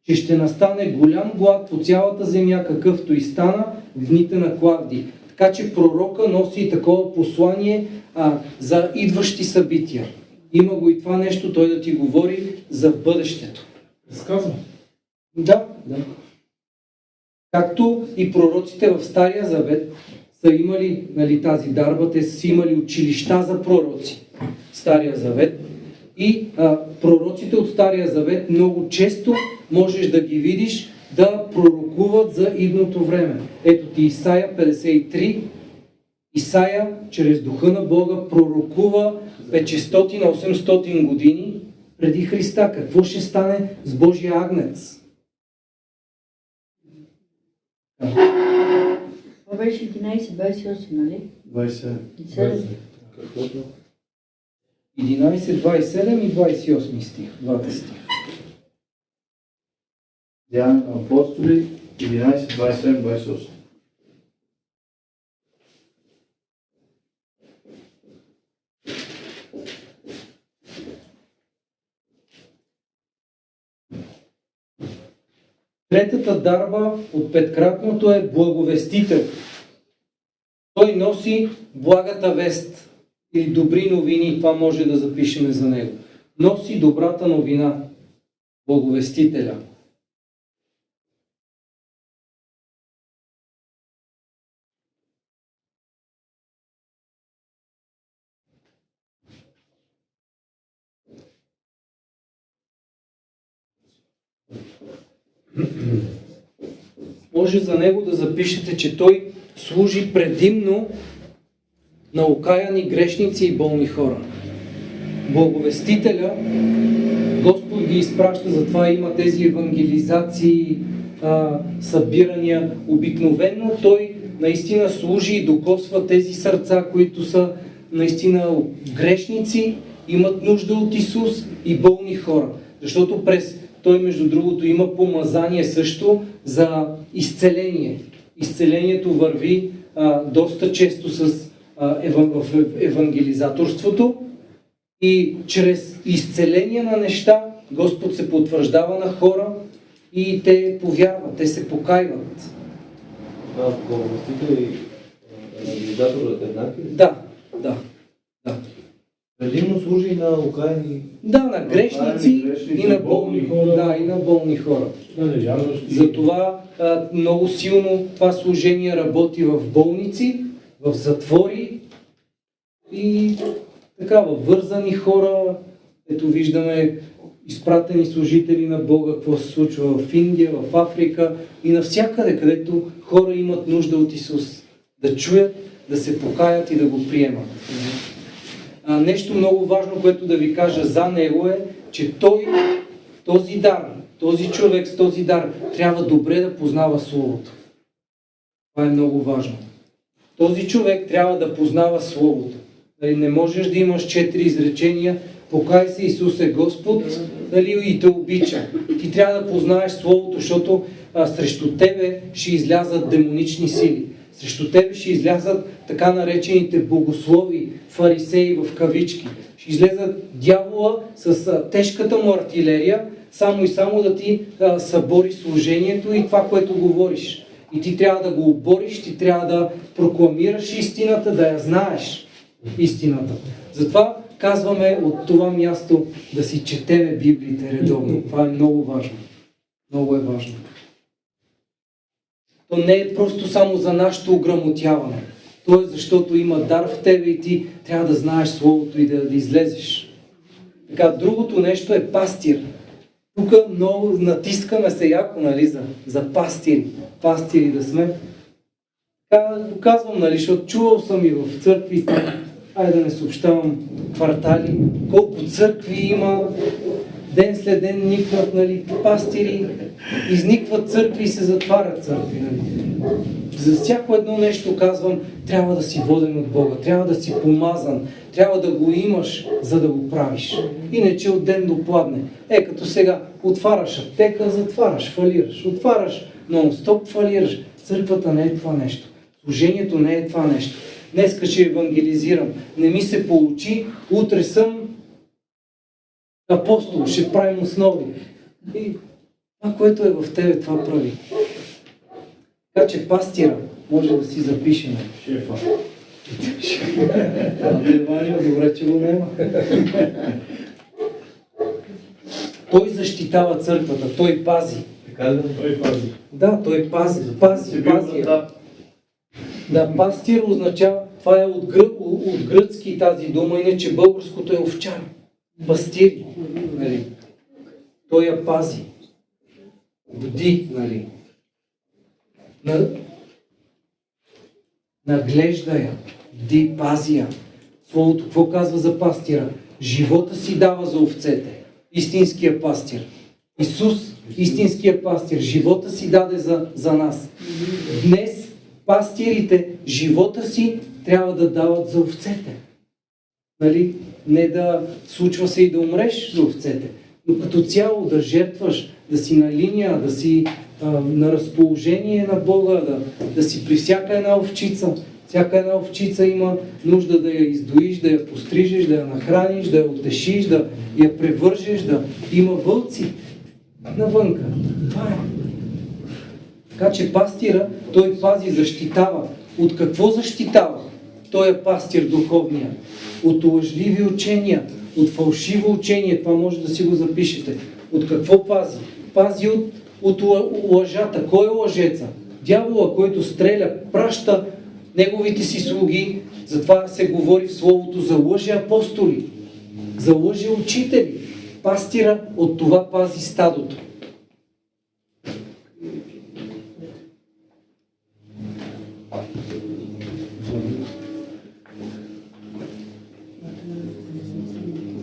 че ще настане голям глад по цялата земя, какъвто и стана в дните на Клавди. Така че пророка носи и такова послание а, за идващи събития. Има го и това нещо, той да ти говори за бъдещето. Разказвам. Да, да. Както и пророците в Стария Завет са имали нали, тази дарба, те са имали училища за пророци в Стария Завет. И а, пророците от Стария Завет много често можеш да ги видиш да пророкуват за идното време. Ето ти Исаия 53. Исаия чрез духа на Бога пророкува 500-800 години преди Христа. Какво ще стане с Божия агнец? Това беше 11-28, нали? 27. И седем. 11, 27 и 28 стих. Двата стиха. Деяния на апостоли 11, 27, 28. Третата дарба от петкратното е благовестител. Той носи благата вест или добри новини. Това може да запишеме за него. Носи добрата новина. Благовестителя. Може за него да запишете, че той служи предимно на окаяни грешници и болни хора. Благовестителя, Господ ги изпраща, затова има тези евангелизации, събирания. Обикновено той наистина служи и докосва тези сърца, които са наистина грешници, имат нужда от Исус и болни хора. Защото през той, между другото, има помазание също за изцеление. Изцелението върви а, доста често с, а, еван, в евангелизаторството и чрез изцеление на неща Господ се потвърждава на хора и те повярват, те се покайват. Това благовестител и евангелизаторът еднакви. Да, да, да. Предимно служи и на окаяни Да, на грешници грешници, и на болни хора. Да, и на болни хора. Да. Затова а, много силно това служение работи в болници, в затвори и така, във вързани хора. Ето виждаме изпратени служители на Бога, какво се случва в Индия, в Африка и навсякъде, където хора имат нужда от Исус. Да чуят, да се покаят и да го приемат. А, нещо много важно, което да ви кажа за него е, че той, този дар, този човек с този дар, трябва добре да познава Словото. Това е много важно. Този човек трябва да познава Словото. Нали, не можеш да имаш четири изречения, покай се Исус е Господ нали, и те обича. Ти трябва да познаеш Словото, защото а, срещу тебе ще излязат демонични сили. Срещу тебе ще излязат така наречените богослови, фарисеи в кавички. Ще излезат дявола с тежката му артилерия, само и само да ти събори служението и това, което говориш. И ти трябва да го обориш, ти трябва да прокламираш истината, да я знаеш истината. Затова казваме от това място да си четеме Библиите редовно. Това е много важно. Много е важно. То не е просто само за нашето ограмотяване. То е защото има дар в тебе и ти трябва да знаеш Словото и да, да излезеш. Така, другото нещо е пастир. Тук много натискаме се яко, нали, за, за пастири. Пастири да сме. Така го казвам, нали, защото чувал съм и в църкви, айде да не съобщавам квартали, колко църкви има, ден след ден никват, нали, пастири, изникват църкви и се затварят църкви, нали. За всяко едно нещо казвам, трябва да си воден от Бога, трябва да си помазан, трябва да го имаш, за да го правиш. Иначе от ден до пладне. Е, като сега отваряш аптека, затваряш, фалираш. Отваряш нон-стоп, фалираш. Църквата не е това нещо. Служението не е това нещо. Днеска ще евангелизирам. Не ми се получи, утре съм апостол, ще правим основи. И това, което е в тебе, това прави. Така че пастира може да си запишем. Шефа. Евангелие, добре, че го няма. Той защитава църквата, той пази. Така ли? Той пази. Да, той пази, пази, пази. Да, пастир означава, това е от, гръ, от гръцки тази дума, иначе българското е овчар. Пастир, нали? Той я пази. Бди, нали? На... Наглежда я. Бди, пази я. Словото какво казва за пастира? Живота си дава за овцете. истинския пастир. Исус, истинския пастир, живота си даде за, за нас. Днес пастирите живота си трябва да дават за овцете. Нали? Не да случва се и да умреш за овцете, но като цяло да жертваш, да си на линия, да си а, на разположение на Бога, да, да си при всяка една овчица. Всяка една овчица има нужда да я издоиш, да я пострижеш, да я нахраниш, да я утешиш, да я превържеш, да има вълци навънка. Това е. Така че пастира, той пази, защитава. От какво защитава? Той е пастир духовния. От лъжливи учения, от фалшиво учение. Това може да си го запишете. От какво пази? Пази от, от лъжата. Кой е лъжеца? Дявола, който стреля, праща неговите си слуги. Затова се говори в Словото за лъжи апостоли, за лъжи учители. Пастира от това пази стадото.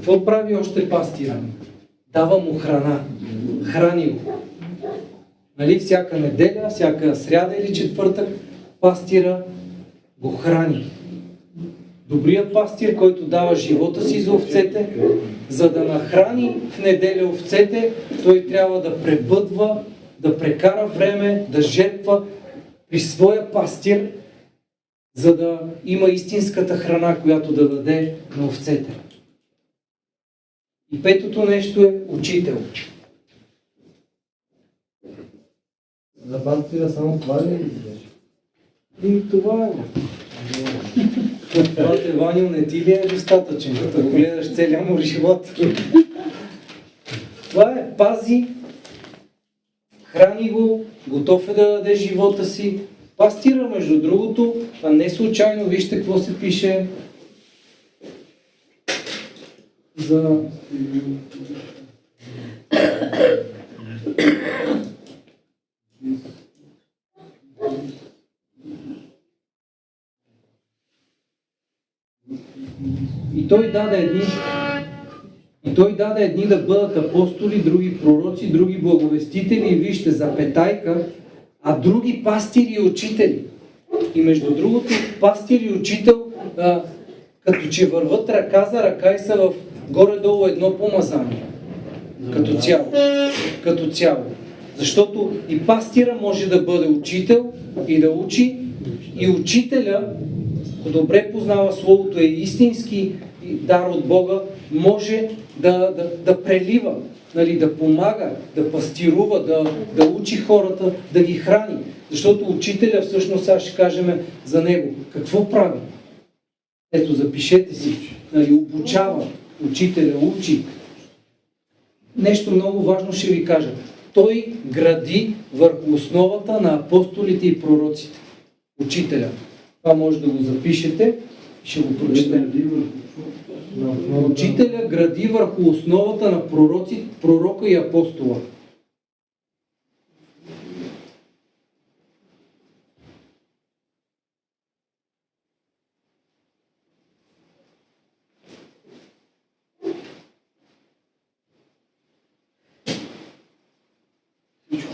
Какво прави още пастира? Дава му храна. Храни го. Нали, всяка неделя, всяка сряда или четвъртък, пастира го храни. Добрият пастир, който дава живота си за овцете, за да нахрани в неделя овцете, той трябва да пребъдва, да прекара време, да жертва при своя пастир, за да има истинската храна, която да даде на овцете. И петото нещо е учител. За пастира само това ли беше? И това е. Това те, Ваню, не ти ли е достатъчен, да го гледаш целия му живот? Това е, пази, храни го, готов е да даде живота си. Пастира, между другото, а не случайно, вижте какво се пише за И той даде едни, и той даде едни да бъдат апостоли, други пророци, други благовестители, вижте, запетайка, а други пастири и учители. И между другото, пастир и учител, а, като че върват ръка за ръка и са в горе-долу едно помазание. Като цяло. Като цяло. Защото и пастира може да бъде учител и да учи, и учителя, ако добре познава Словото, е истински дар от Бога, може да, да, да прелива, нали, да помага, да пастирува, да, да учи хората, да ги храни. Защото учителя, всъщност, сега ще кажем за него. Какво прави? Ето, запишете си. Нали, обучава. Учителя учи. Нещо много важно ще ви кажа. Той гради върху основата на апостолите и пророците. Учителя. Това може да го запишете. Ще го прочетем. Учителя гради върху основата на пророци, пророка и апостола.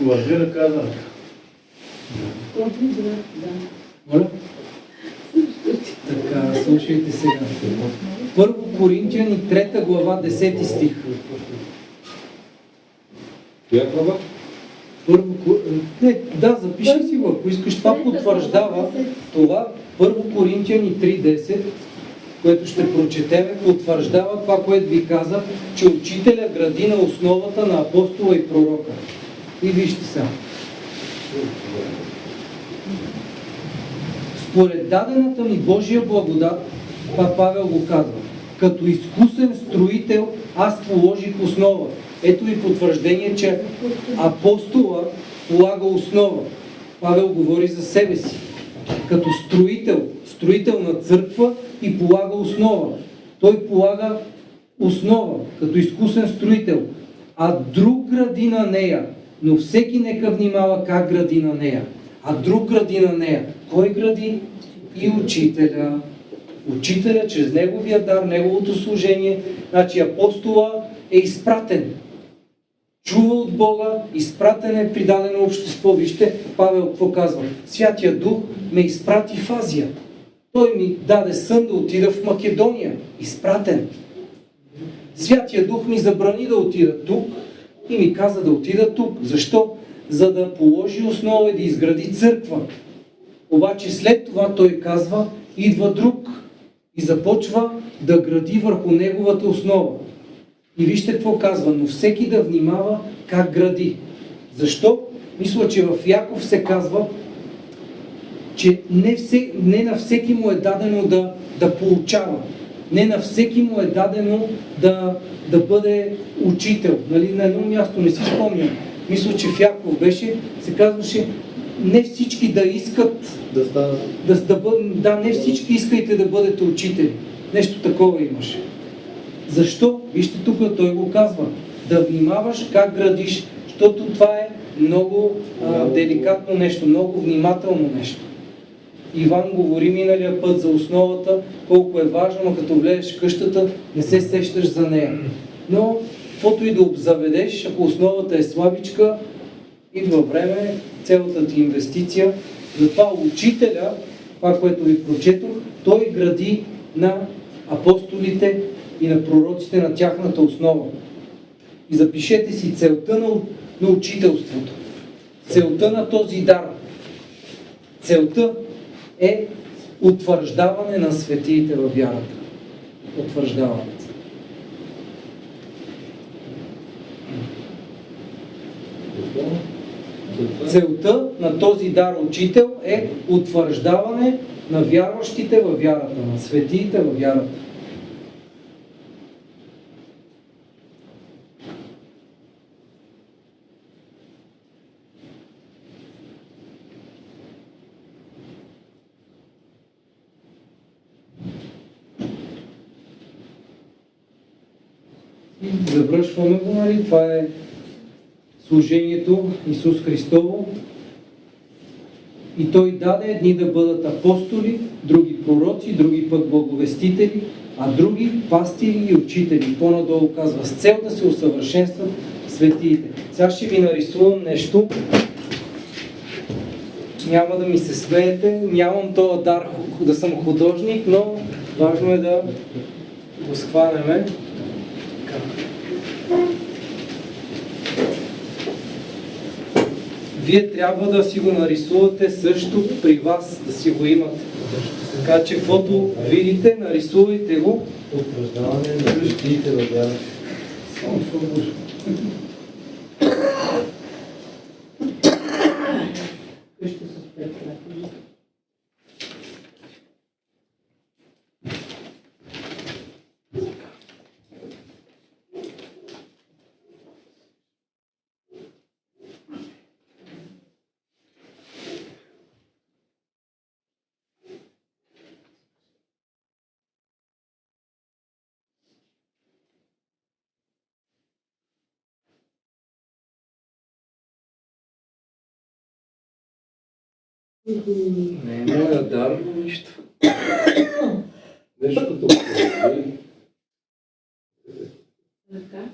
Върви ръка за ръка. Моля? Така, слушайте сега. Първо Коринтияни, 3 глава, 10 стих. Коя глава? Първо, Ко- не, да, запиши си го, ако искаш. Това потвърждава това. Първо Коринтияни 3.10, което ще прочетеме, потвърждава това, което ви казах, че учителя гради на основата на апостола и пророка. И вижте сега. Според дадената ми Божия благодат, това Павел го казва, като изкусен строител аз положих основа. Ето и потвърждение, че апостола полага основа. Павел говори за себе си. Като строител, строител на църква и полага основа. Той полага основа, като изкусен строител, а друг гради на нея. Но всеки нека внимава как гради на нея. А друг гради на нея. Кой гради? И учителя. Учителя чрез неговия дар, неговото служение. Значи апостола е изпратен. Чува от Бога, изпратен е при дадено общество. Вижте, Павел какво казва? Святия Дух ме изпрати в Азия. Той ми даде сън да отида в Македония. Изпратен. Святия Дух ми забрани да отида тук и ми каза да отида тук. Защо? За да положи основа и да изгради църква. Обаче след това той казва, идва друг и започва да гради върху неговата основа. И вижте какво казва, но всеки да внимава как гради. Защо? Мисля, че в Яков се казва, че не, все, не на всеки му е дадено да, да получава. Не на всеки му е дадено да, да бъде учител. Нали? На едно място не си спомням. Мисля, че в Яков беше, се казваше, не всички да искат Да станат. да, да, бъд, да, не всички искайте да бъдете учители. Нещо такова имаше. Защо? Вижте тук, той го казва. Да внимаваш как градиш, защото това е много а, деликатно нещо, много внимателно нещо. Иван говори миналия път за основата, колко е важно, но като влезеш в къщата, не се сещаш за нея. Но, каквото и да обзаведеш, ако основата е слабичка, идва време, цялата ти инвестиция. Затова учителя, това, което ви прочетох, той гради на апостолите и на пророците на тяхната основа. И запишете си целта на, на учителството. Целта на този дар. Целта е утвърждаване на светиите във вярата. Утвърждаване. Целта на този дар учител е утвърждаване на вярващите във вярата, на светиите във вярата. И завършваме го, нали? Това е служението Исус Христово. И Той даде едни да бъдат апостоли, други пророци, други пък благовестители, а други пастири и учители. По-надолу казва, с цел да се усъвършенстват светиите. Сега ще ви нарисувам нещо. Няма да ми се смеете, нямам този дар да съм художник, но важно е да го схванеме. Така. Вие трябва да си го нарисувате също при вас, да си го имате. Така че, каквото видите, нарисувайте го. Утвърждаване на светиите във вярата. Само Не е моя дар, нищо. Нещо като. Ръка.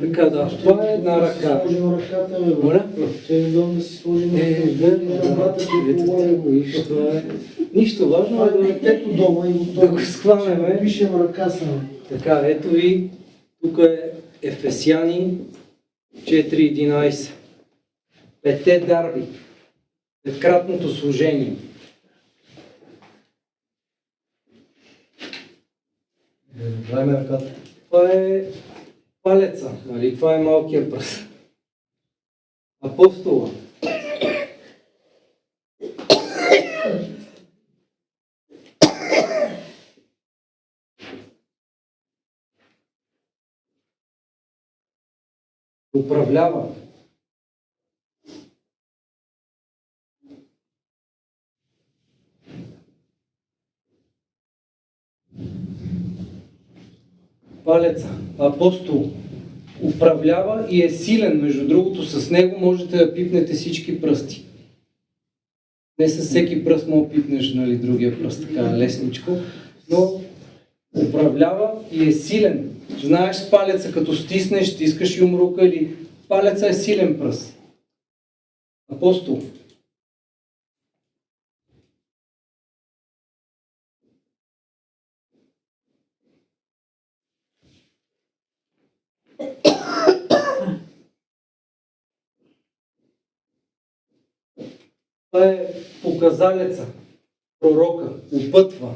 Така да, това е една ръка. Сложим ръката, бе. Моля? Че е удобно да си сложим Е, верно, ръката, е това е. Нищо важно е е да детето дома и го да го схванеме. Пишем ръка само. Така, ето ви, тук е Ефесяни 4.11. Пете дарби. Петкратното служение. Правим ръката. Това е палеца, нали? Това е малкия пръст. Апостола. Управлява. Палеца. Апостол управлява и е силен. Между другото, с него можете да пипнете всички пръсти. Не с всеки пръст да пипнеш нали, другия пръст, така лесничко. но управлява и е силен. Знаеш с палеца, като стиснеш, стискаш юмрука или палеца е силен пръст. Апостол. Това е показалеца, пророка, опътва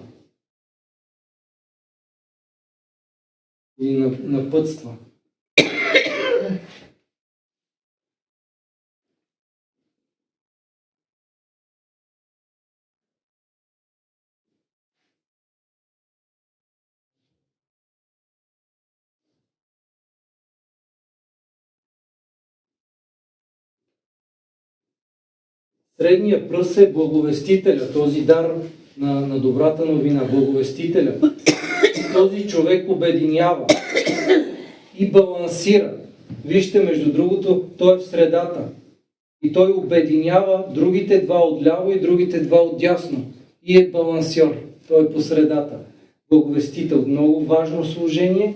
и на- напътства. Средния пръст е благовестителя, този дар на, на добрата новина, благовестителя. Този човек обединява и балансира. Вижте, между другото, той е в средата. И той обединява другите два отляво и другите два отдясно. И е балансьор. Той е по средата. Благовестител. Много важно служение.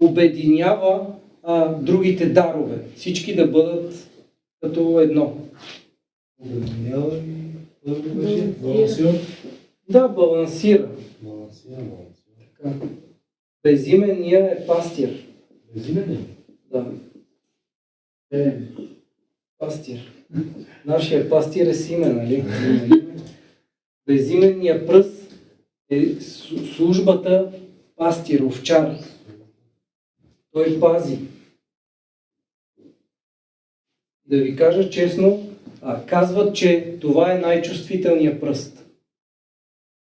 Обединява а, другите дарове. Всички да бъдат като едно. Обединява и беше. Балансион. Да, балансира. Така. Безименния е пастир. Безимен ли? Да, Е, пастир. Нашия пастир е Симе, нали? Безименния пръст е службата пастир, овчар. Той пази. Да ви кажа честно, а, казват, че това е най-чувствителният пръст.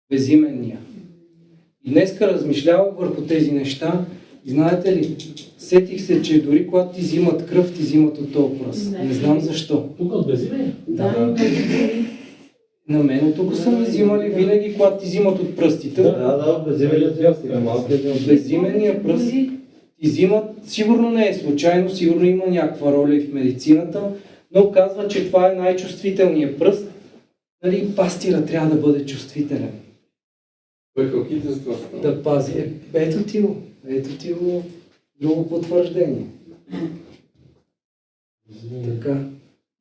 Безименния. И днеска размишлявах върху тези неща и знаете ли, сетих се, че дори когато ти взимат кръв, ти взимат от този пръст. Не знам защо. Тук от безимен? Да. На мен от тук са ми взимали винаги, когато ти взимат от пръстите. Да, да, безименният дял сега, малкият дял. Безименния пръст ти взимат, сигурно не е случайно, сигурно има някаква роля и в медицината, но казва, че това е най-чувствителният пръст. Нали, пастира трябва да бъде чувствителен. той халките с това става. Да пази. Е, ето ти го. Ето ти го друго потвърждение. Така.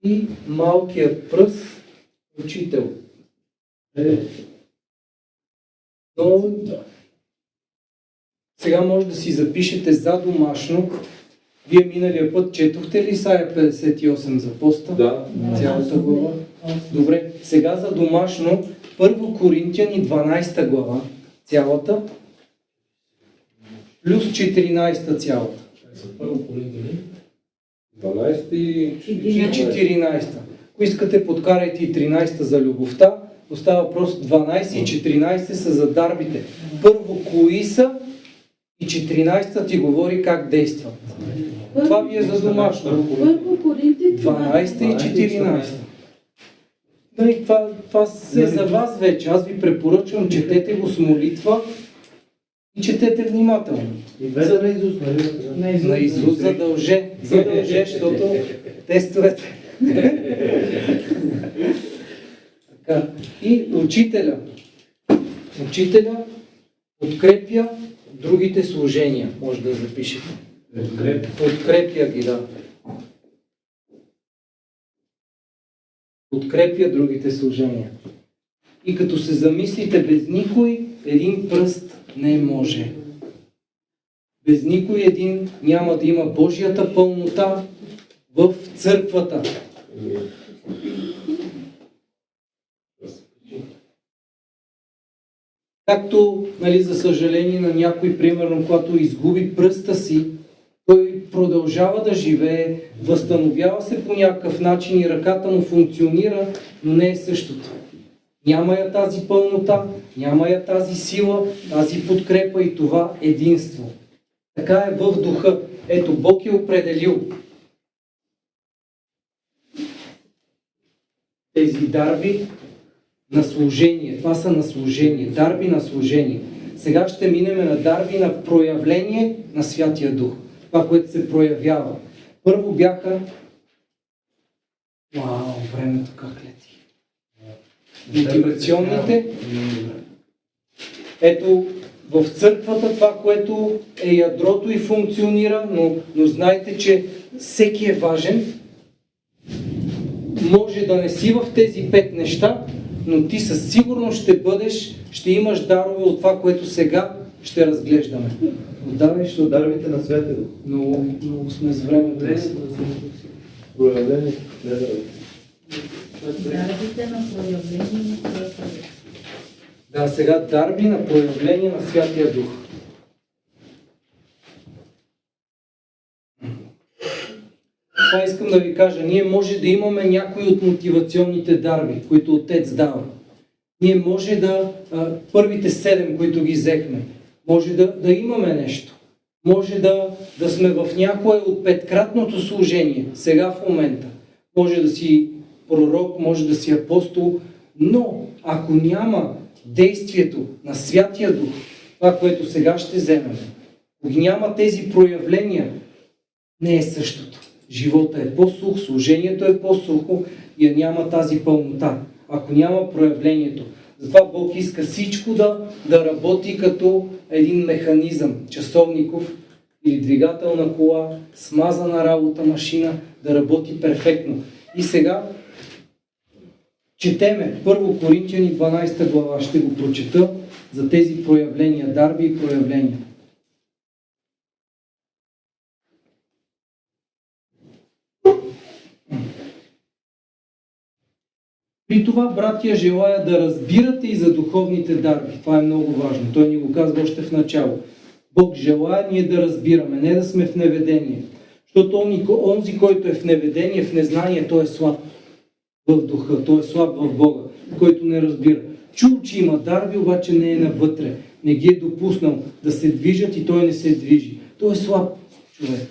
И малкият пръст, учител. Е. Но сега може да си запишете за домашно. Вие миналия път четохте ли Исаия 58 за поста? Да. Цялата глава? Добре, сега за домашно, първо Коринтияни 12 глава, цялата, плюс 14 цялата. Първо Коринтияни. 12 и И 14. Ако искате, подкарайте и 13 за любовта. Остава въпрос 12 и 14 са за дарбите. Първо, кои са и 14 ти говори как действат. Това ви е за домашно. Първо Коринти 12 и 14. Нали, това, това е за вас вече. Аз ви препоръчвам, четете го с молитва и четете внимателно. И двете на Исус, нали? На Исус задълже, задълже, защото тестовете. така. И учителя. Учителя подкрепя другите служения. Може да запишете. Подкрепя ги, да. Подкрепя другите служения. И като се замислите без никой, един пръст не може. Без никой един няма да има Божията пълнота в църквата. Както, нали, за съжаление на някой, примерно, когато изгуби пръста си, той продължава да живее, възстановява се по някакъв начин и ръката му функционира, но не е същото. Няма я тази пълнота, няма я тази сила, тази подкрепа и това единство. Така е в духа. Ето, Бог е определил тези дарби на служение. Това са на служение. Дарби на служение. Сега ще минем на дарби на проявление на Святия Дух. Това, което се проявява. Първо бяха... Вау, времето как лети. Мотивационните. Ето, в църквата това, което е ядрото и функционира, но, но знайте, че всеки е важен. Може да не си в тези пет неща, но ти със сигурност ще бъдеш, ще имаш дарове от това, което сега ще разглеждаме. Отдавай, ще отдавай. Дарбите на Святия Дух. Много, сме с времето. Проявление. Не, да. Дарбите на проявление на Святия Дух. Да, сега дарби на проявление на Святия Дух. Това искам да ви кажа. Ние може да имаме някои от мотивационните дарби, които Отец дава. Ние може да, а, първите седем, които ги взехме, може да, да имаме нещо. Може да, да сме в някое от петкратното служение, сега в момента. Може да си пророк, може да си апостол, но ако няма действието на Святия Дух, това, което сега ще вземем, ако няма тези проявления, не е същото. Живота е по-сух, служението е по-сухо и няма тази пълнота. Ако няма проявлението. Затова Бог иска всичко да, да работи като един механизъм, часовников или двигателна кола, смазана работа машина, да работи перфектно. И сега четеме 1 Коринтияни 12 глава, ще го прочета за тези проявления, дарби и проявления. При това, братия, желая да разбирате и за духовните дарби. Това е много важно. Той ни го казва още в начало. Бог желая ние да разбираме, не да сме в неведение. Защото он- онзи, който е в неведение, в незнание, той е слаб в духа, той е слаб в Бога, който не разбира. Чул, че има дарби, обаче не е навътре. Не ги е допуснал да се движат и той не се движи. Той е слаб човек.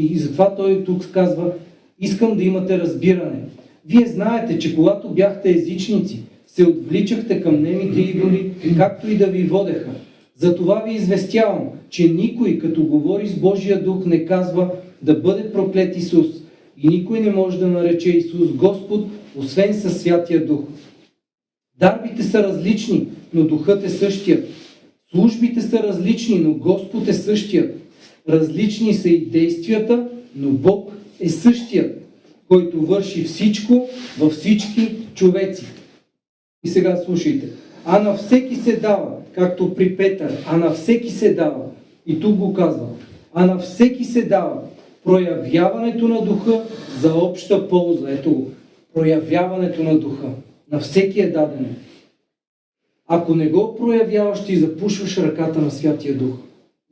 И затова той тук казва, искам да имате разбиране. Вие знаете, че когато бяхте езичници, се отвличахте към немите идоли, както и да ви водеха. Затова ви известявам, че никой, като говори с Божия дух, не казва да бъде проклет Исус. И никой не може да нарече Исус Господ, освен със Святия Дух. Дарбите са различни, но Духът е същият. Службите са различни, но Господ е същият. Различни са и действията, но Бог е същият, който върши всичко във всички човеци. И сега слушайте. А на всеки се дава, както при Петър, а на всеки се дава. И тук го казва. А на всеки се дава проявяването на духа за обща полза. Ето го. Проявяването на духа. На всеки е дадено. Ако не го проявяваш, ти запушваш ръката на Святия Дух.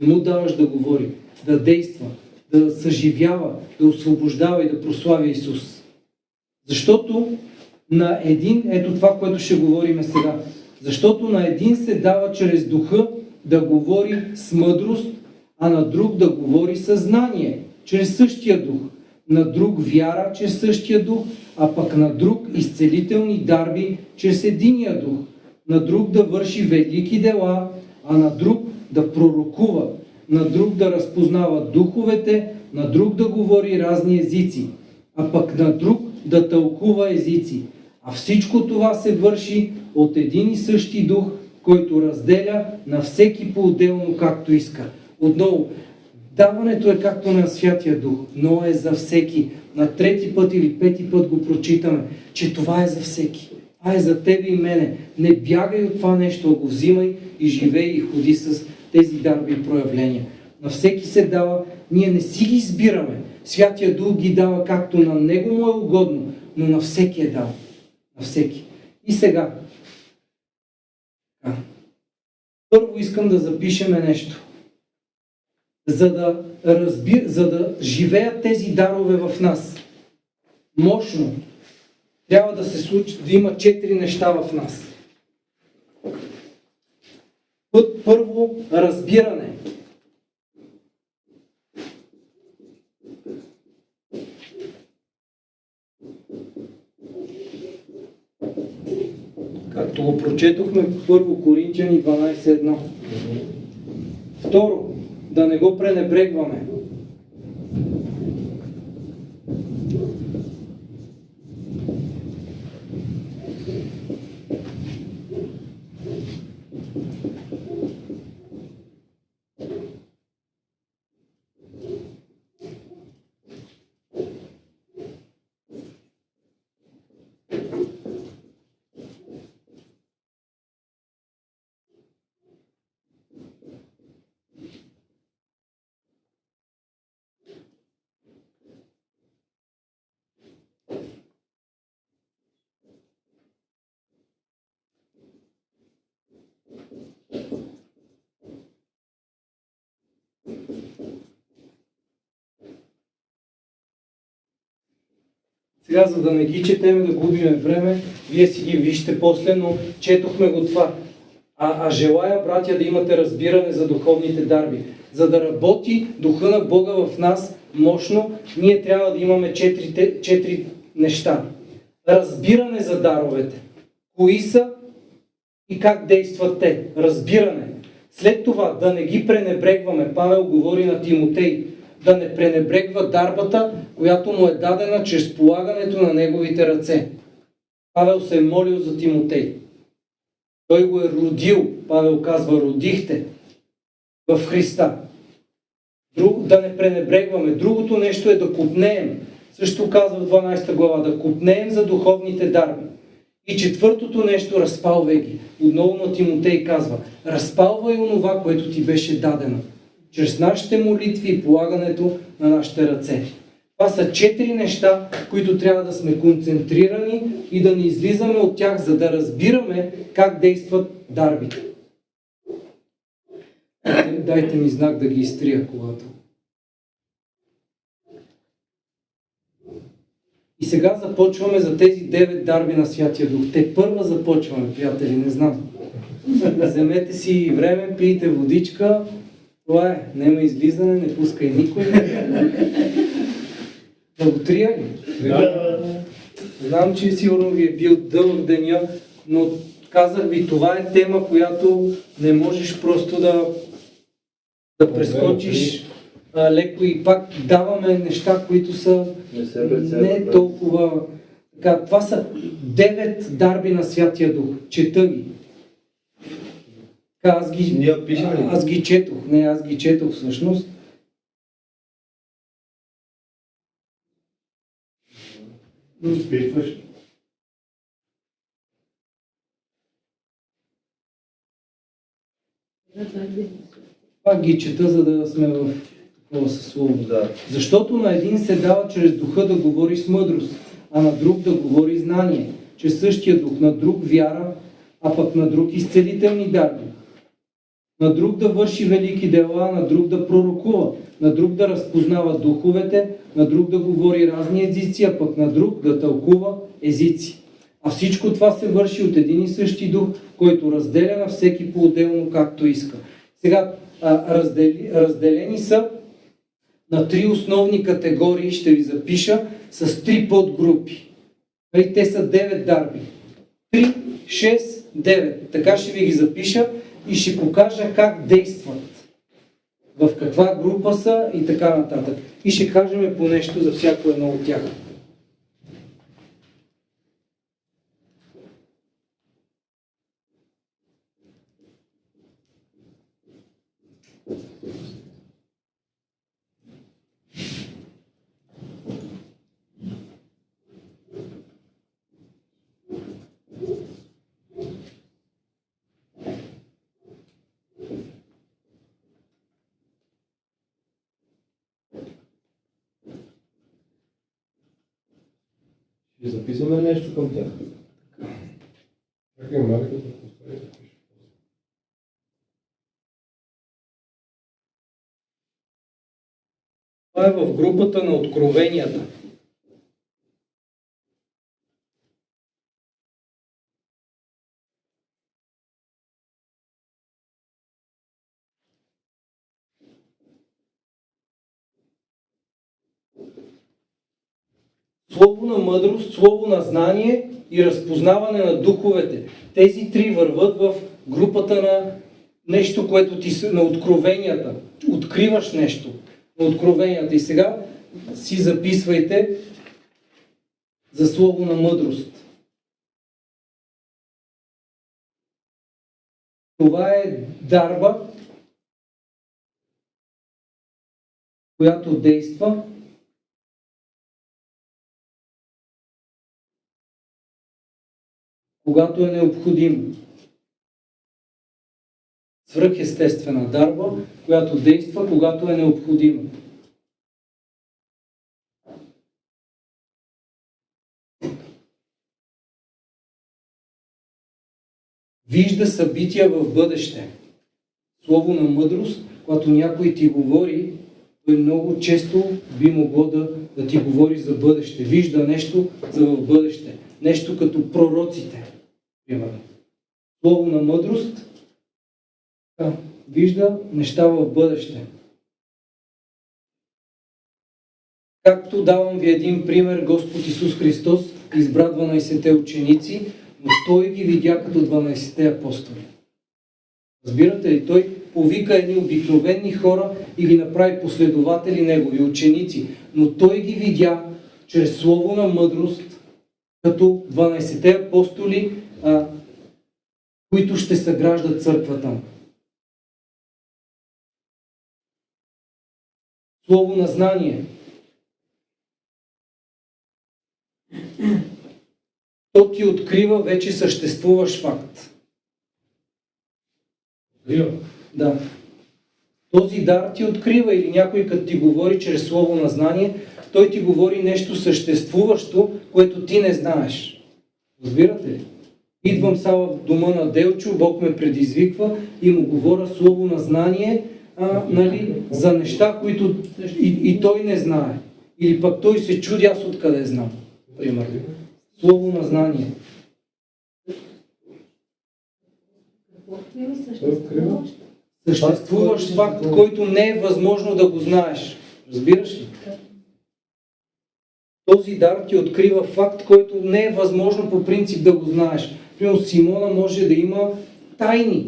Не му даваш да говори, да действа, да съживява, да освобождава и да прославя Исус. Защото на един, ето това, което ще говорим сега, защото на един се дава чрез духа да говори с мъдрост, а на друг да говори със знание, чрез същия дух, на друг вяра, чрез същия дух, а пък на друг изцелителни дарби, чрез единия дух, на друг да върши велики дела, а на друг да пророкува, на друг да разпознава духовете, на друг да говори разни езици, а пък на друг да тълкува езици. А всичко това се върши от един и същи дух, който разделя на всеки по-отделно както иска. Отново, даването е както на Святия Дух, но е за всеки. На трети път или пети път го прочитаме, че това е за всеки. Това е за тебе и мене. Не бягай от това нещо, го взимай и живей и ходи с тези дарби и проявления. На всеки се дава, ние не си ги избираме. Святия Дух ги дава както на Него му е угодно, но на всеки е дал. На всеки. И сега. Първо искам да запишеме нещо. За да, разби... за да живеят тези дарове в нас. Мощно. Трябва да се случи, да има четири неща в нас. Път първо разбиране. Както го прочетохме в 1 Коринтияни 12.1. Второ, да не го пренебрегваме. Сега, за да не ги четеме, да губиме време, вие си ги вижте после, но четохме го това. А, а желая, братя, да имате разбиране за духовните дарби. За да работи Духа на Бога в нас мощно, ние трябва да имаме четири, четири неща. Разбиране за даровете. Кои са и как действат те. Разбиране. След това да не ги пренебрегваме. Павел говори на Тимотей. Да не пренебрегва дарбата, която му е дадена чрез полагането на неговите ръце. Павел се е молил за Тимотей. Той го е родил. Павел казва, родихте в Христа. Друг, да не пренебрегваме. Другото нещо е да купнеем. Също казва в 12 глава, да купнеем за духовните дарби. И четвъртото нещо, разпалвай ги. Отново на Тимотей казва, разпалвай онова, което ти беше дадено. Чрез нашите молитви и полагането на нашите ръце. Това са четири неща, които трябва да сме концентрирани и да не излизаме от тях, за да разбираме как действат дарбите. Дайте, ми знак да ги изтрия колата. И сега започваме за тези девет дарби на Святия Дух. Те първа започваме, приятели, не знам. Вземете си време, пийте водичка. Това е. Нема излизане, не пускай никой. Да го трия ли? Знам, че сигурно ви е бил дълъг деня, но казах ви, това е тема, която не можеш просто да, да прескочиш а, леко и пак даваме неща, които са Не не толкова... Така, това са девет дарби на Святия Дух. Чета ги. Аз ги, Ние пишем ли? аз ги четох. Не, аз ги четох всъщност. Изпитваш. Пак ги чета, за да сме в такова съсловие. Да. Защото на един се дава чрез духа да говори с мъдрост, а на друг да говори знание, чрез същия дух, на друг вяра, а пък на друг изцелителни дарби. На друг да върши велики дела, на друг да пророкува, на друг да разпознава духовете, на друг да говори разни езици, а пък на друг да тълкува езици. А всичко това се върши от един и същи дух, който разделя на всеки по-отделно както иска. Сега, раздели, разделени са на три основни категории, ще ви запиша, с три подгрупи. Нали, Те са 9 дарби. 3, 6, 9. Така ще ви ги запиша и ще покажа как действат. В каква група са и така нататък. И ще кажем по нещо за всяко едно от тях. Ще записваме нещо към тях. Чакай, малко да поставя. Това е в групата на откровенията. Слово на мъдрост, слово на знание и разпознаване на духовете. Тези три върват в групата на нещо, което ти се, на откровенията. Откриваш нещо на откровенията. И сега си записвайте за слово на мъдрост. Това е дарба, която действа когато е необходимо. Свръхестествена дарба, която действа, когато е необходимо. Вижда събития в бъдеще. Слово на мъдрост, когато някой ти говори Той много често би могло да, да ти говори за бъдеще. Вижда нещо за в бъдеще. Нещо като пророците. Примерно. Слово на мъдрост да, вижда неща в бъдеще. Както давам ви един пример, Господ Исус Христос избра 12-те ученици, но Той ги видя като 12-те апостоли. Разбирате ли? Той повика едни обикновени хора и ги направи последователи негови, ученици. Но той ги видя чрез слово на мъдрост, като 12-те апостоли, а, които ще съграждат църквата. Слово на знание. То ти открива вече съществуващ факт. Да. Този дар ти открива или някой като ти говори чрез слово на знание, той ти говори нещо съществуващо, което ти не знаеш. Разбирате ли? Идвам сега в дома на Делчо, Бог ме предизвиква и му говоря слово на знание а, нали, за неща, които и, и той не знае. Или пък той се чуди, аз откъде знам. Примерно. Слово на знание. Съществуващ факт, който не е възможно да го знаеш. Разбираш ли? Този дар ти открива факт, който не е възможно по принцип да го знаеш. Примерно Симона може да има тайни.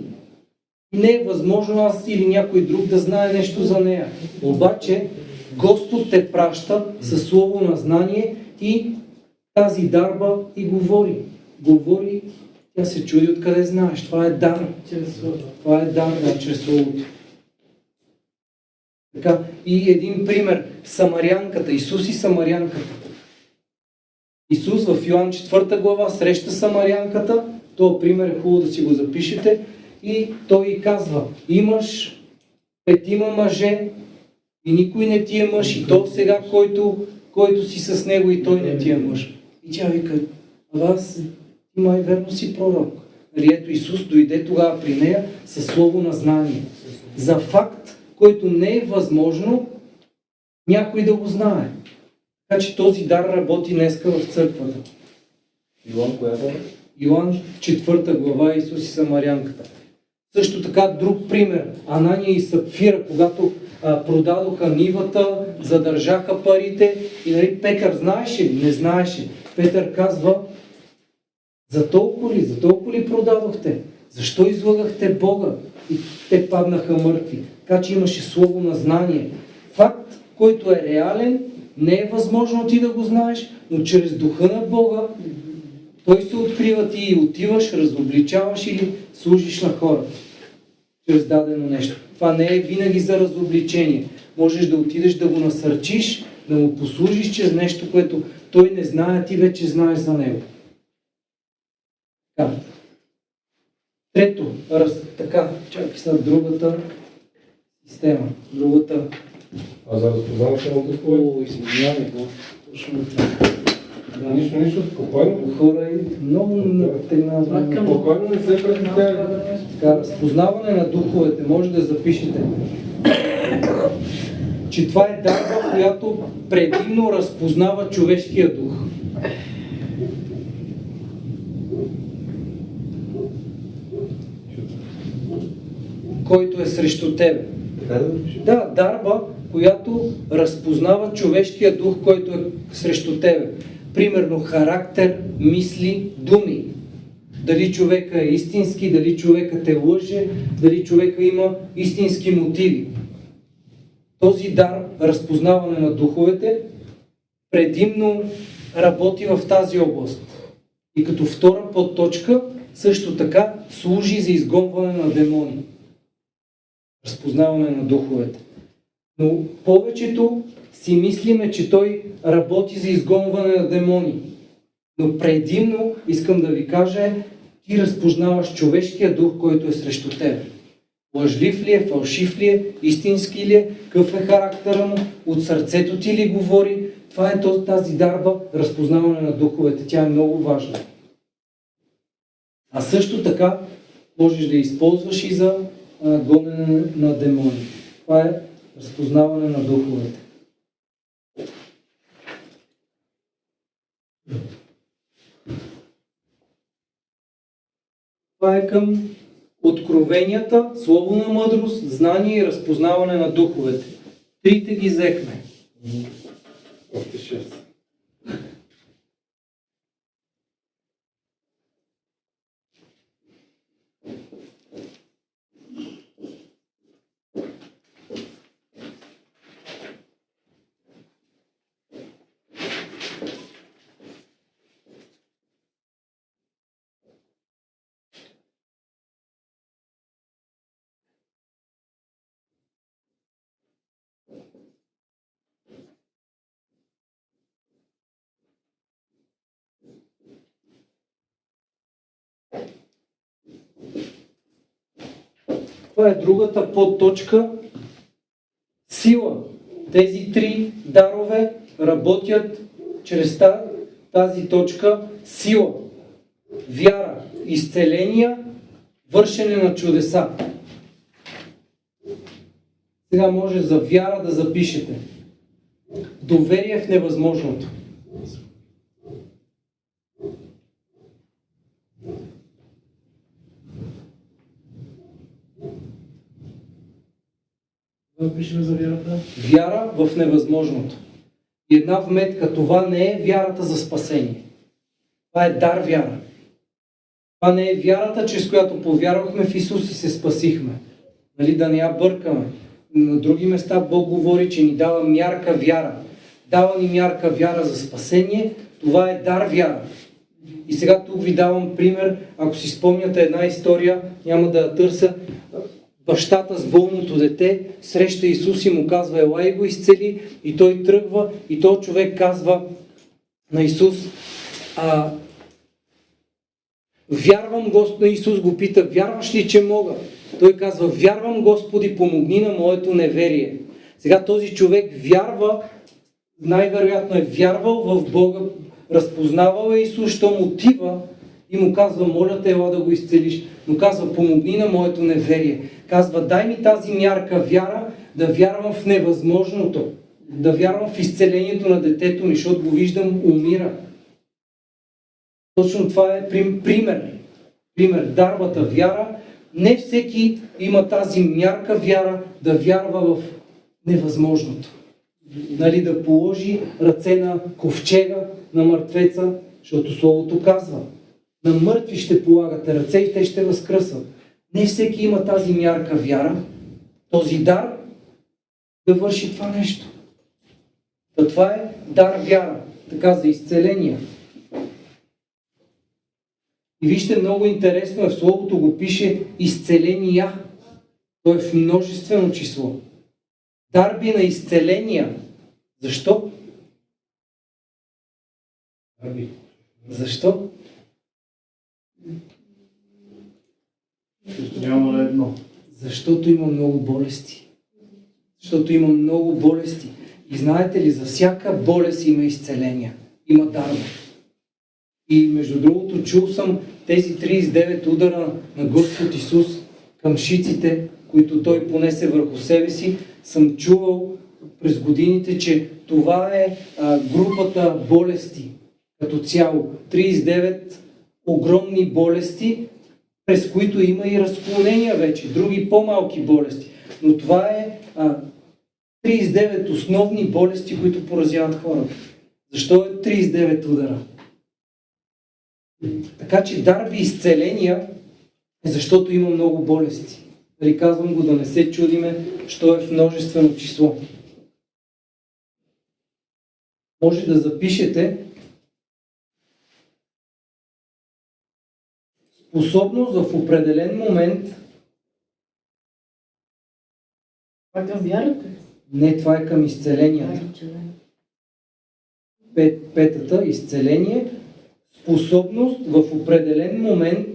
Не е възможно аз или някой друг да знае нещо за нея. Обаче Господ те праща със слово на знание и тази дарба и говори. Говори, тя се чуди откъде знаеш. Това е дар. Това е дар да, чрез Словото. Така, и един пример. Самарянката, Исус и Самарянката. Исус в Йоан 4 глава среща Самарянката, този пример е хубаво да си го запишете, и той й казва, имаш петима мъже и никой не ти е мъж, и то сега, който, който си с него и той не ти е мъж. И тя вика, аз ти май верно си пророк. Нали, ето Исус дойде тогава при нея със слово на знание. За факт, който не е възможно някой да го знае. Така че този дар работи днеска в църквата. Илон, коя е? Йоан 4 глава Исус и Самарянката. Също така друг пример. Анания и Сапфира, когато а, продадоха нивата, задържаха парите и нали, Петър знаеше ли? Не знаеше. Петър казва, за толкова ли, за толкова ли продадохте? Защо излагахте Бога? И те паднаха мъртви. Така че имаше слово на знание. Факт, който е реален, не е възможно ти да го знаеш, но чрез духа на Бога той се открива ти и отиваш, разобличаваш или служиш на хората. Чрез дадено нещо. Това не е винаги за разобличение. Можеш да отидеш да го насърчиш, да му послужиш чрез нещо, което той не знае, ти вече знаеш за него. Така. Трето, раз, така, чакай сега другата система, другата. А за разпознаване на духове? О, извинявай, да. Точно така. Да. Нищо, нищо, спокойно. Хора и много натренавани. Спокойно не се прекратявай. Така, разпознаване на духовете, може да запишете, че това е дарба, която предимно разпознава човешкия дух. Който е срещу запишем. Да, дарба, която разпознава човешкия дух, който е срещу тебе. Примерно характер, мисли, думи. Дали човека е истински, дали човека те лъже, дали човека има истински мотиви. Този дар, разпознаване на духовете, предимно работи в тази област. И като втора подточка, също така служи за изгонване на демони. Разпознаване на духовете. Но повечето си мислиме, че той работи за изгонване на демони. Но предимно, искам да ви кажа, ти разпознаваш човешкия дух, който е срещу теб. Лъжлив ли е, фалшив ли е, истински ли е, какъв е характера му, от сърцето ти ли говори. Това е тази дарба, разпознаване на духовете. Тя е много важна. А също така можеш да използваш и за гонене на демони. Това е разпознаване на духовете. Това е към откровенията, слово на мъдрост, знание и разпознаване на духовете. Трите ги взехме. Още 6. Това е другата подточка. Сила. Тези три дарове работят чрез та- тази точка сила. Вяра, изцеления, вършене на чудеса. Сега може за вяра да запишете. Доверие в невъзможното. Да пишем за вярата. Вяра в невъзможното. И една вметка, това не е вярата за спасение. Това е дар вяра. Това не е вярата, чрез която повярвахме в Исус и се спасихме. Нали, да не я бъркаме. На други места Бог говори, че ни дава мярка вяра. Дава ни мярка вяра за спасение. Това е дар вяра. И сега тук ви давам пример. Ако си спомняте една история, няма да я търся. Бащата с болното дете среща Исус и му казва, ела и го изцели. И той тръгва и той човек казва на Исус, а, вярвам Господ, Исус го пита, вярваш ли, че мога? Той казва, вярвам Господи, помогни на моето неверие. Сега този човек вярва, най-вероятно е вярвал в Бога, разпознавал е Исус, щом отива и му казва, моля те, ела да го изцелиш. Но казва, помогни на моето неверие. Казва, дай ми тази мярка вяра, да вярвам в невъзможното. Да вярвам в изцелението на детето ми, защото го виждам умира. Точно това е прим- пример. Пример. Дарбата вяра. Не всеки има тази мярка вяра да вярва в невъзможното. Нали, да положи ръце на ковчега, на мъртвеца, защото Словото казва. На мъртви ще полагате ръце и те ще възкръсват. Не всеки има тази мярка вяра, този дар да върши това нещо. Та това е дар вяра, така за изцеление. И вижте, много интересно е, в Словото го пише изцеления. То е в множествено число. Дарби на изцеления. Защо? Арби. Защо? Няма на едно. Защото има много болести. Защото има много болести. И знаете ли, за всяка болест има изцеления. Има дарба. И между другото, чул съм тези 39 удара на Господ Исус към шиците, които Той понесе върху себе си. Съм чувал през годините, че това е а, групата болести като цяло. 39 огромни болести, през които има и разклонения вече, други по-малки болести. Но това е а, 39 основни болести, които поразяват хората. Защо е 39 удара? Така че дарби изцеления е защото има много болести. Нали казвам го да не се чудиме, що е в множествено число. Може да запишете способност в определен момент, Това към вярата. не това е към изцеленията. Пет, петата, изцеление, способност в определен момент,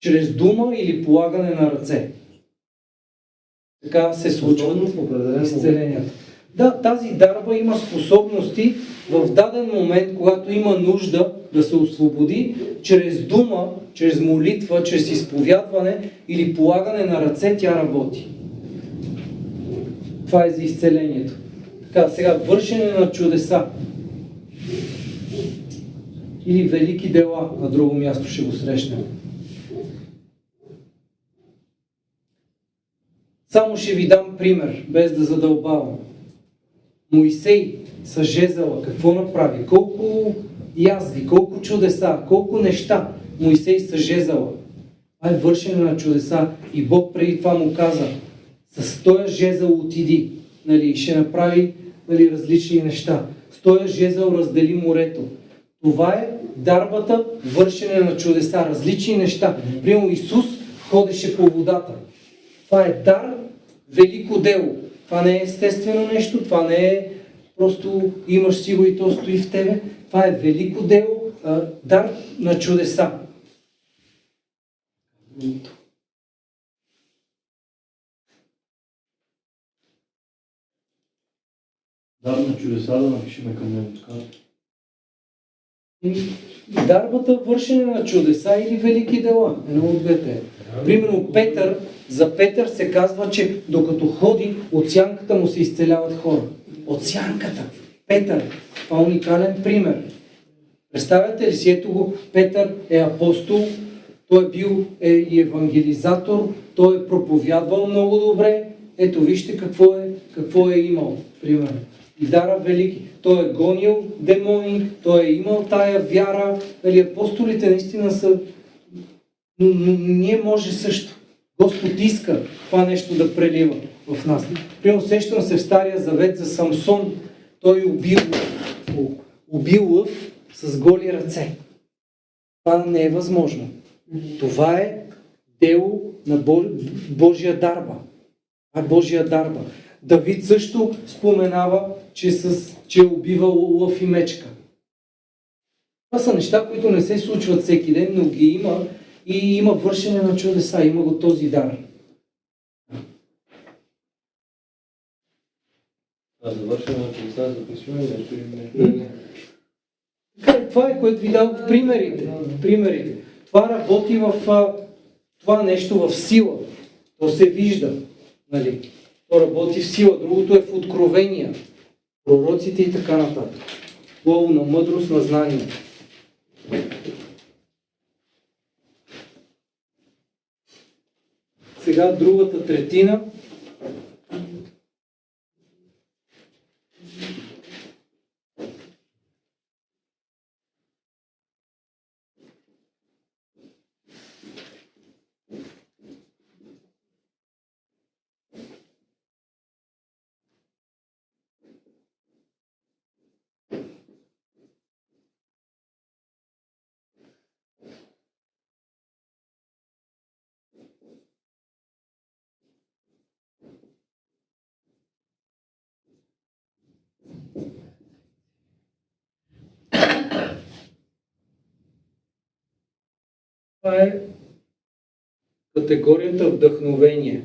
чрез дума или полагане на ръце. Така се случва Способност в определен момент. изцеленията. Да, тази дарба има способности в даден момент, когато има нужда да се освободи, чрез дума, чрез молитва, чрез изповядване или полагане на ръце, тя работи. Това е за изцелението. Така, сега вършене на чудеса. Или велики дела, на друго място ще го срещнем. Само ще ви дам пример, без да задълбавам. Моисей с жезела какво направи? Колко язви, колко чудеса, колко неща Моисей с жезела. Това е вършене на чудеса. И Бог преди това му каза, с този жезъл отиди, нали, ще направи нали, различни неща. С този жезъл раздели морето. Това е дарбата, вършене на чудеса, различни неща. Примерно Исус ходеше по водата. Това е дар, велико дело. Това не е естествено нещо, това не е просто имаш си го и то стои в тебе. Това е велико дело, дар на чудеса. Дар на чудеса да напишеме към него. така. Дарбата вършене на чудеса или велики дела. Едно от двете. Примерно Петър, за Петър се казва, че докато ходи, от сянката му се изцеляват хора. От сянката. Петър. Това е уникален пример. Представяте ли си, ето го, Петър е апостол, той е бил е и евангелизатор, той е проповядвал много добре. Ето вижте какво е, какво е имал, примерно. И дара велики. Той е гонил демони, той е имал тая вяра. Нали, апостолите наистина са... Но, но ние може също. Господ иска това нещо да прелива в нас. Примерно сещам се в Стария Завет за Самсон. Той убил, убил лъв с голи ръце. Това не е възможно. Това е дело на Бо- Божия дарба. А Божия дарба. Давид също споменава, че, с, че е убивал лъв и мечка. Това са неща, които не се случват всеки ден, но ги има и има вършене на чудеса, има го този дар. А завършваме на чудеса, записваме нещо или е, това е, което ви дадох примерите. примерите. Това работи в това нещо в сила. То се вижда. Нали? То работи в сила. Другото е в откровения. Пророците и така нататък. Слово на мъдрост, на знание. Сега другата третина. Това е категорията вдъхновение.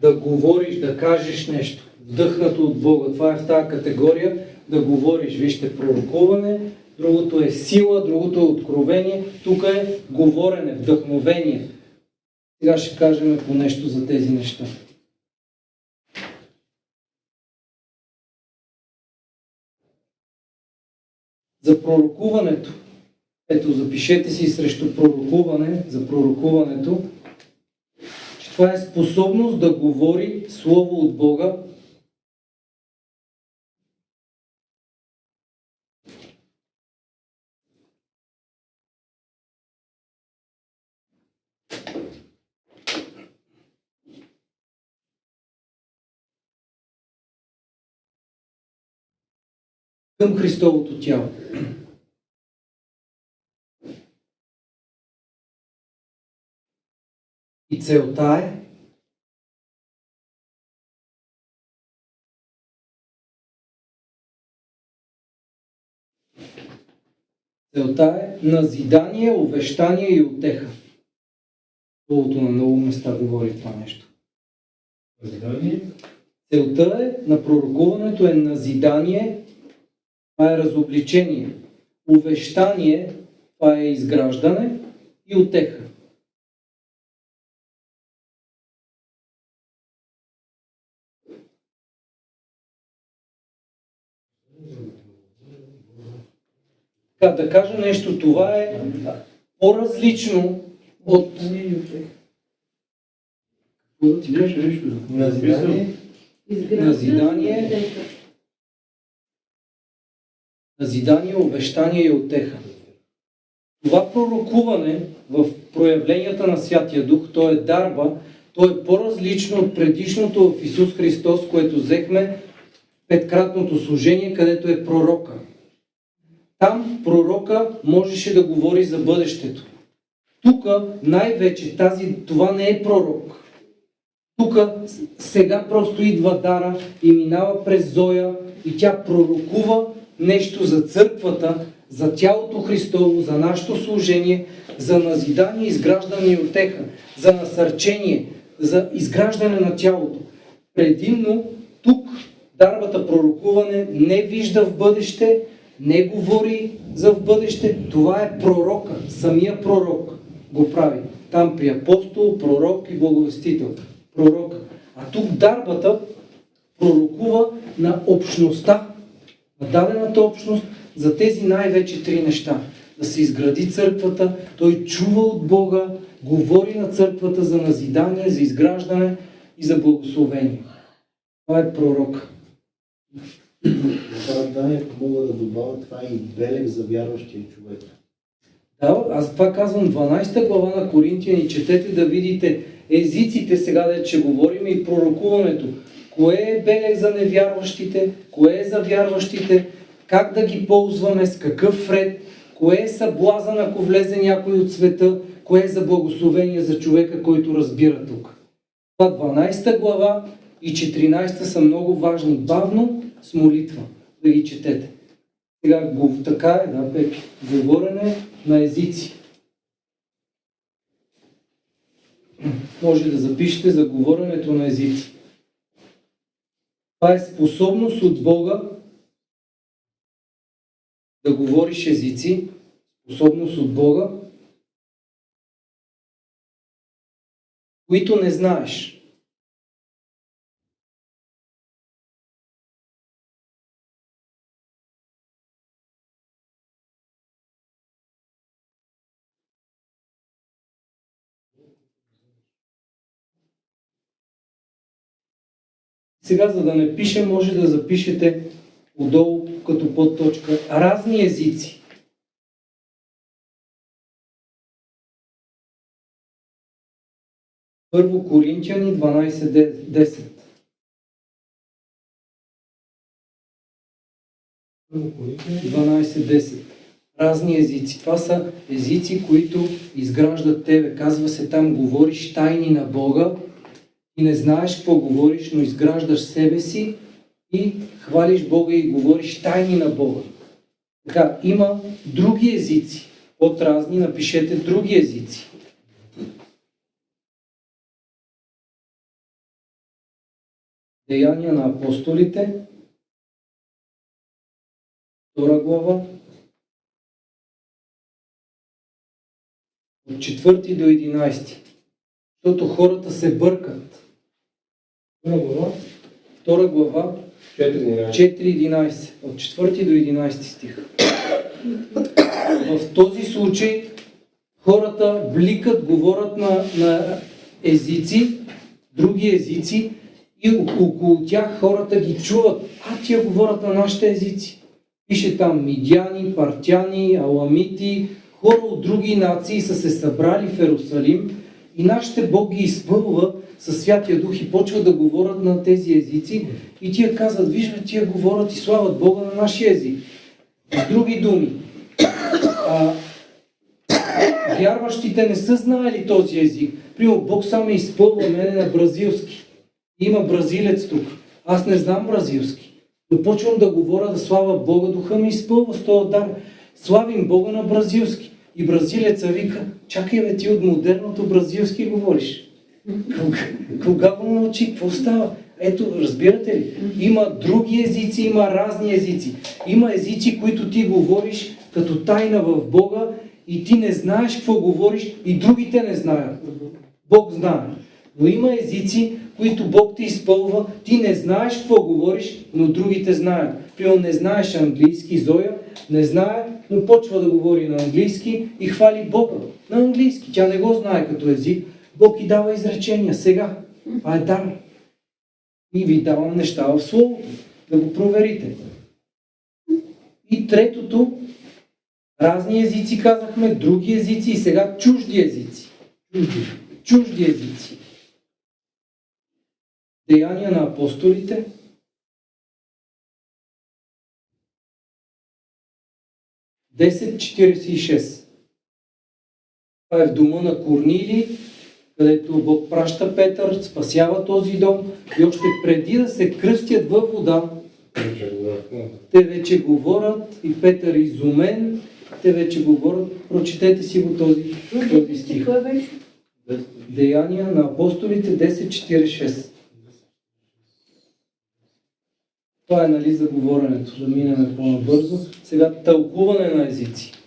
Да говориш, да кажеш нещо, вдъхнато от Бога. Това е в тази категория да говориш. Вижте, пророкуване, другото е сила, другото е откровение, тук е говорене, вдъхновение. Сега ще кажем по нещо за тези неща. За пророкуването. Ето, запишете си срещу пророкуване, за пророкуването, че това е способност да говори Слово от Бога към Христовото тяло. И целта е Целта е назидание, увещание и отеха. Словото на много места говори това нещо. Назидание, Целта е на пророкуването е назидание, това е разобличение. увещание, това е изграждане и отеха. Така, да кажа нещо, това е по-различно от... Какво ти беше нещо? Назидание. Назидание. Назидание, обещание и отеха. Това пророкуване в проявленията на Святия Дух, то е дарба, то е по-различно от предишното в Исус Христос, което взехме петкратното служение, където е пророка. Там пророка можеше да говори за бъдещето. Тук най-вече тази, това не е пророк. Тук сега просто идва Дара и минава през Зоя и тя пророкува нещо за църквата, за тялото Христово, за нашето служение, за назидание, изграждане и отеха, за насърчение, за изграждане на тялото. Предимно тук дарбата пророкуване не вижда в бъдеще, не говори за в бъдеще. Това е пророка, самия пророк го прави. Там при апостол, пророк и благовестител. Пророк. А тук дарбата пророкува на общността, на дадената общност за тези най-вече три неща. Да се изгради църквата, той чува от Бога, говори на църквата за назидание, за изграждане и за благословение. Това е пророк. Оправданието мога да добавя това е и белег за вярващия човек. Да, аз това казвам 12 глава на Коринтияни. Четете да видите езиците сега, да че говорим и пророкуването. Кое е белег за невярващите, кое е за вярващите, как да ги ползваме, с какъв ред, кое е съблазън, ако влезе някой от света, кое е за благословение за човека, който разбира тук. Това 12 глава и 14 са много важни. Бавно с молитва да ги четете. Сега го, така е, да, Пепи. Говорене на езици. Може да запишете за говоренето на езици. Това е способност от Бога да говориш езици, способност от Бога, които не знаеш. Сега, за да не пише, може да запишете отдолу като подточка разни езици. Първо Коринтияни 12.10 Първо Коринтияни. 12.10 Разни езици. Това са езици, които изграждат тебе. Казва се там, говориш тайни на Бога не знаеш какво говориш, но изграждаш себе си и хвалиш Бога и говориш тайни на Бога. Така, има други езици. От разни напишете други езици. Деяния на апостолите, втора глава, от 4 до 11. Защото хората се бъркат. Първа глава. Втора глава, 4.11. 4.11, от 4 до 11 стих. В този случай хората бликат, говорят на, на езици, други езици и около тях хората ги чуват. А, тия говорят на нашите езици. Пише там мидяни, партяни, аламити, хора от други нации са се събрали в Ерусалим и нашите Бог ги изпълва със Святия Дух и почват да говорят на тези езици и тия казват, виж бе, тия говорят и слават Бога на нашия език. С други думи, а, вярващите не са знаели този език. Примерно, Бог само ме изпълва мене на бразилски. Има бразилец тук. Аз не знам бразилски. Но почвам да говоря да слава Бога, духа ми изпълва с този дар. Славим Бога на бразилски. И бразилеца вика, чакай бе, ти от модерното бразилски говориш. Кога, кога го научи? Какво става? Ето, разбирате ли? Има други езици, има разни езици. Има езици, които ти говориш като тайна в Бога и ти не знаеш какво говориш и другите не знаят. Бог знае. Но има езици, които Бог те изпълва, ти не знаеш какво говориш, но другите знаят. Примерно не знаеш английски, Зоя не знае, но почва да говори на английски и хвали Бога на английски. Тя не го знае като език. Бог и дава изречения сега. Това е дар. И ви давам неща в Словото. Да го проверите. И третото, разни езици казахме, други езици и сега чужди езици. Чужди, чужди езици. Деяния на апостолите. Десет 46. Това е в дома на Корнили, където Бог праща Петър, спасява този дом и още преди да се кръстят във вода, те вече говорят и Петър е изумен, те вече говорят. Прочетете си го този, този стих. Деяния на апостолите 10.46. Това е нали за говоренето, да минем по-набързо. Сега тълкуване на езици.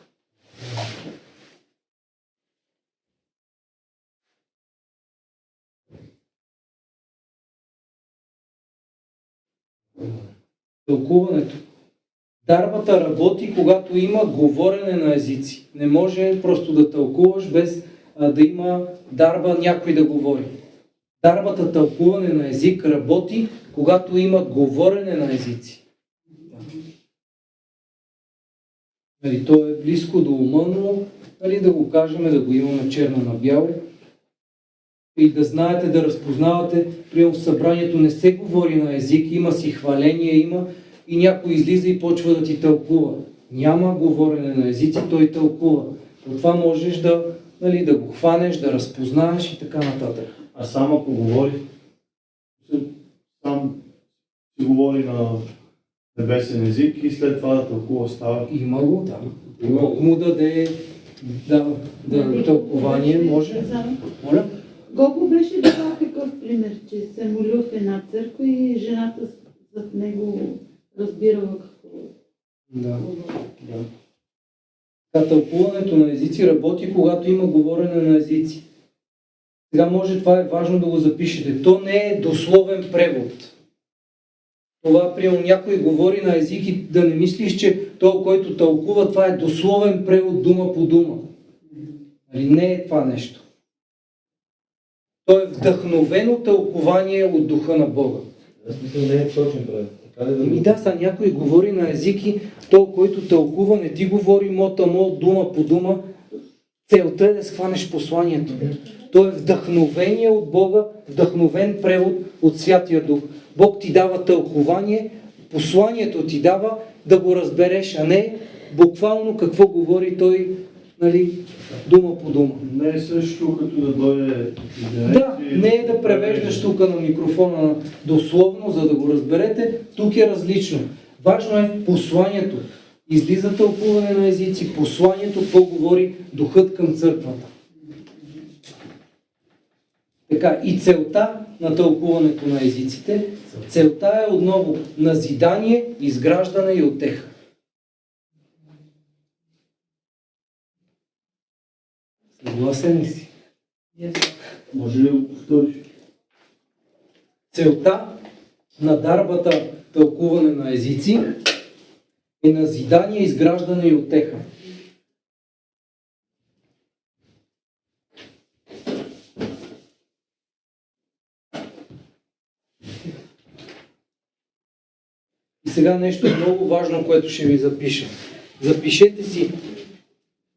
Тълкуването. Дарбата работи, когато има говорене на езици. Не може просто да тълкуваш без а, да има дарба някой да говори. Дарбата тълкуване на език работи, когато има говорене на езици. Нали, то е близко до ума, но нали, да го кажем, да го имаме черно на бяло и да знаете, да разпознавате, при в събранието не се говори на език, има си хваление, има и някой излиза и почва да ти тълкува. Няма говорене на езици, той тълкува. От това можеш да, нали, да го хванеш, да разпознаеш и така нататък. А сам ако говори, сам си говори на небесен език и след това да тълкува става. Има го, да. Бог му даде да, да, тълкование, може. Моля? Гого беше дал такъв пример, че се молил в една църква и жената зад него разбирала какво Да. да. Та тълкуването на езици работи, когато има говорене на езици. Сега може това е важно да го запишете. То не е дословен превод. Това, приема някой говори на език и да не мислиш, че той, който тълкува, това е дословен превод дума по дума. Нали? Не е това нещо. То е вдъхновено тълкование от духа на Бога. Аз мисля, не е точен. Така ли да са някой говори на езики, то, който тълкува, не ти говори мота мо, дума по дума. Целта е да схванеш посланието. То е вдъхновение от Бога, вдъхновен превод от Святия Дух. Бог ти дава тълкование, посланието ти дава да го разбереш, а не буквално какво говори той, нали, дума по дума. Не е също като да дойде Да, не е да превеждаш тук на микрофона на- дословно, за да го разберете. Тук е различно. Важно е посланието. Излиза тълкуване на езици, посланието, какво говори духът към църквата. Така, и целта на тълкуването на езиците, целта е отново назидание, изграждане и отеха. Съгласен ли си? Може ли да го повториш? Целта на дарбата тълкуване на езици е назидание, изграждане и отеха. И сега нещо много важно, което ще ви запиша. Запишете си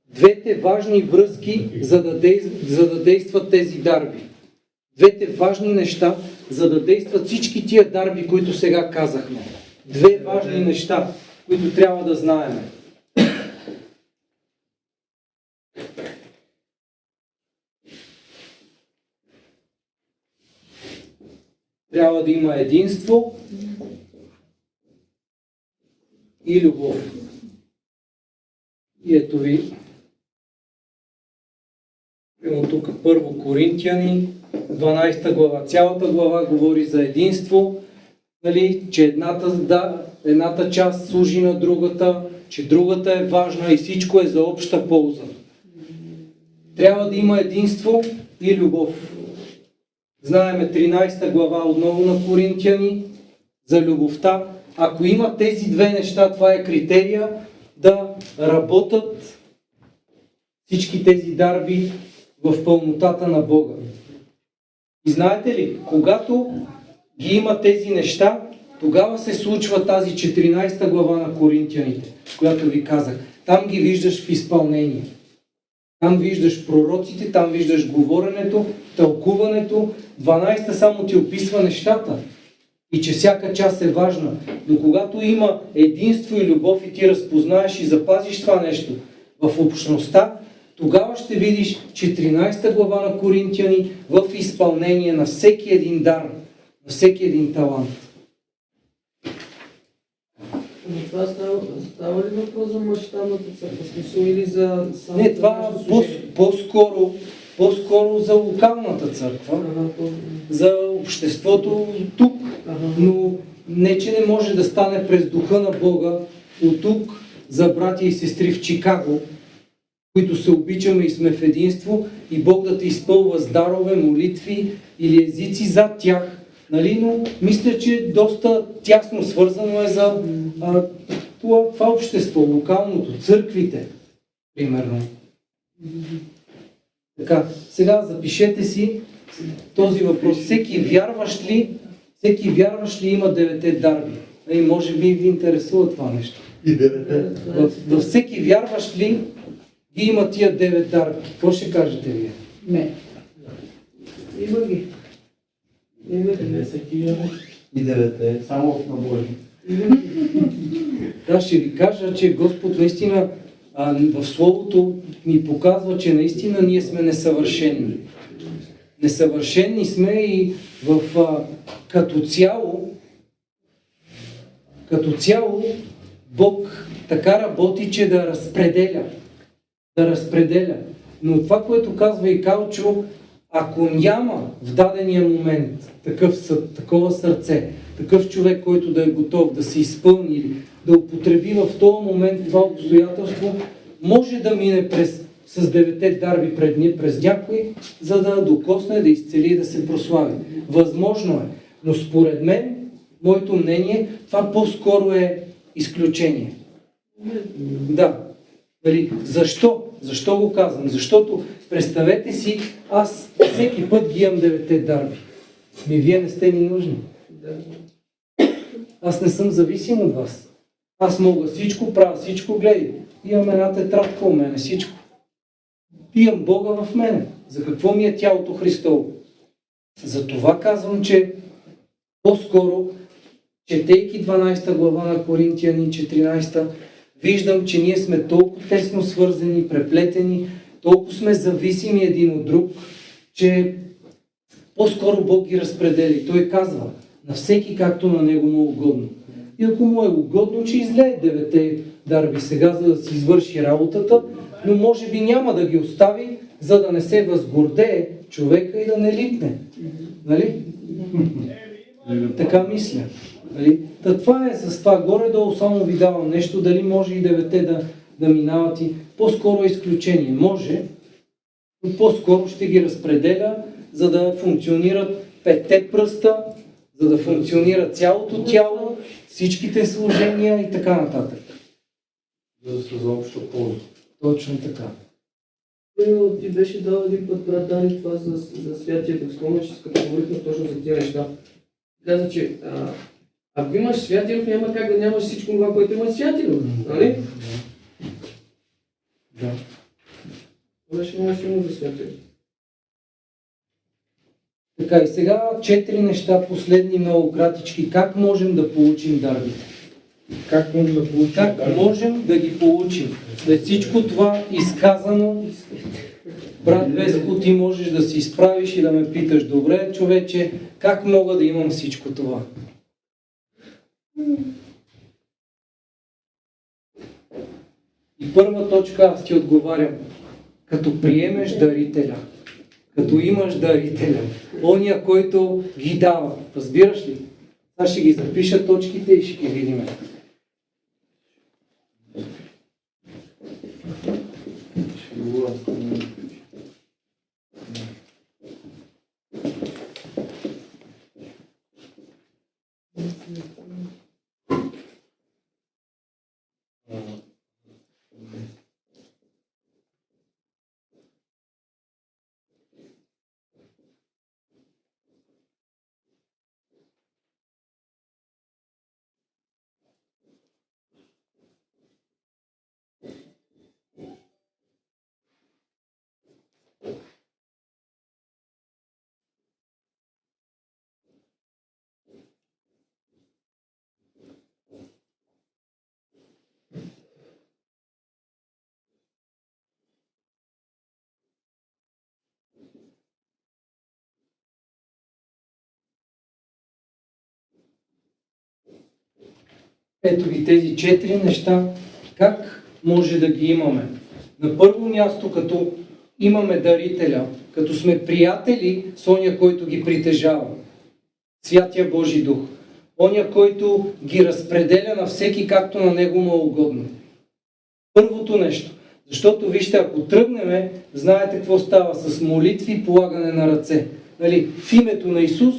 двете важни връзки, за да, действ, за да действат тези дарби. Двете важни неща, за да действат всички тия дарби, които сега казахме. Две важни неща, които трябва да знаем. Трябва да има единство и любов. И ето ви Примерно тук първо Коринтияни, 12 глава. Цялата глава говори за единство, нали, че едната, да, едната част служи на другата, че другата е важна и всичко е за обща полза. Трябва да има единство и любов. Знаеме 13 глава отново на Коринтияни за любовта. Ако има тези две неща, това е критерия да работят всички тези дарби в пълнотата на Бога. И знаете ли, когато ги има тези неща, тогава се случва тази 14 глава на Коринтияните, която ви казах. Там ги виждаш в изпълнение. Там виждаш пророците, там виждаш говоренето, тълкуването. 12 само ти описва нещата. И че всяка част е важна. Но когато има единство и любов и ти разпознаеш и запазиш това нещо в общността, тогава ще видиш 14 глава на Коринтияни в изпълнение на всеки един дар, на всеки един талант. Но това става, става ли въпрос за мащабната църква? Смисъл или за само Не, това по- по-скоро, по-скоро за локалната църква, Ага, по- за обществото тук. ага. Но не, че не може да стане през духа на Бога от тук за братя и сестри в Чикаго, които се обичаме и сме в единство и Бог да те изпълва с дарове, молитви или езици зад тях. Нали? Но мисля, че доста тясно свързано е за а, това, това общество, локалното, църквите, примерно. Така, сега запишете си този въпрос. Всеки вярващ ли, всеки вярващ ли има девете дарби? И може би ви интересува това нещо. И девете. Във всеки вярващ ли ги има тия девет дарби? Какво ще кажете вие? Не. Има ги. Има ги. Не всеки вярва. И девете. Само в набори. Да, ще ви кажа, че Господ наистина а, в Словото ни показва, че наистина ние сме несъвършени. Несъвършени сме и в а, като цяло, като цяло Бог така работи, че да разпределя. Да разпределя. Но това, което казва и Калчо, ако няма в дадения момент такъв съд, такова сърце, такъв човек, който да е готов да се изпълни или да употреби в този момент това обстоятелство, може да мине през, с девете дарби пред ни, през някой, за да докосне, да изцели и да се прослави. Възможно е. Но според мен, моето мнение, това по-скоро е изключение. Да. Нали, защо? Защо го казвам? Защото представете си, аз всеки път ги имам девете дарби. Ми вие не сте ми нужни. Аз не съм зависим от вас. Аз мога всичко, правя всичко, гледай. Имам една тетрадка у мене, всичко. Имам Бога в мене. За какво ми е тялото Христово? За това казвам, че по-скоро, четейки 12 глава на Коринтияни, 14, виждам, че ние сме толкова тесно свързани, преплетени, толкова сме зависими един от друг, че по-скоро Бог ги разпределя. И Той казва, на всеки както на него му е угодно. И ако му е угодно, че излее девете дарби сега, за да си извърши работата, но може би няма да ги остави, за да не се възгордее човека и да не липне. Нали? Така мисля. Нали? Та това е с това. Горе-долу само ви давам нещо, дали може и девете да, да минават и по-скоро е изключение. Може, но по-скоро ще ги разпределя, за да функционират петте пръста, за да функционира цялото тяло, всичките служения и така нататък. За да са за обща полза. Точно така. Примерно ти беше дал един път, брат Дани, това за, за святия дух. Спомняш, като говорихме точно за тези неща. Каза, че а, ако имаш дух, няма как да нямаш всичко това, което има дух. Нали? Да. Това беше много силно за дух. Така и сега четири неща, последни много кратички. Как можем да получим дарбите? Как можем да получим Как дарби? можем да ги получим? След всичко това изказано, брат Веско, ти можеш да се изправиш и да ме питаш, добре, човече, как мога да имам всичко това? И първа точка аз ти отговарям. Като приемеш дарителя, като имаш дарителя, ония, който ги дава. Разбираш ли? Сега ще ги запиша точките и ще ги видим. Ще Ето ги тези четири неща. Как може да ги имаме? На първо място, като имаме дарителя, като сме приятели с оня, който ги притежава. Святия Божи Дух. Оня, който ги разпределя на всеки както на него му е угодно. Първото нещо. Защото вижте, ако тръгнеме, знаете какво става с молитви и полагане на ръце. Нали, в името на Исус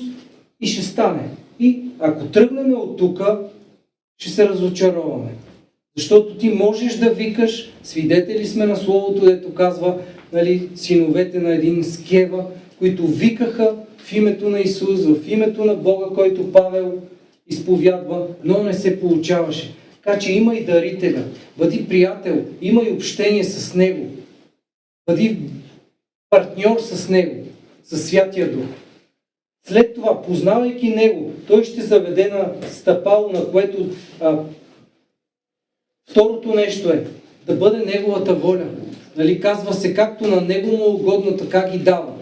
и ще стане. И ако тръгнем от тук, ще се разочароваме. Защото ти можеш да викаш, свидетели сме на Словото, дето казва, нали, синовете на един скева, които викаха в името на Исус, в името на Бога, който Павел изповядва, но не се получаваше. Така че има и дарителя. Бъди приятел, има и общение с Него. Бъди партньор с Него, с Святия Дух. След това, познавайки Него, Той ще заведе на стъпало, на което а, второто нещо е да бъде Неговата воля. Нали, казва се, както на Него му е угодно, така ги дава.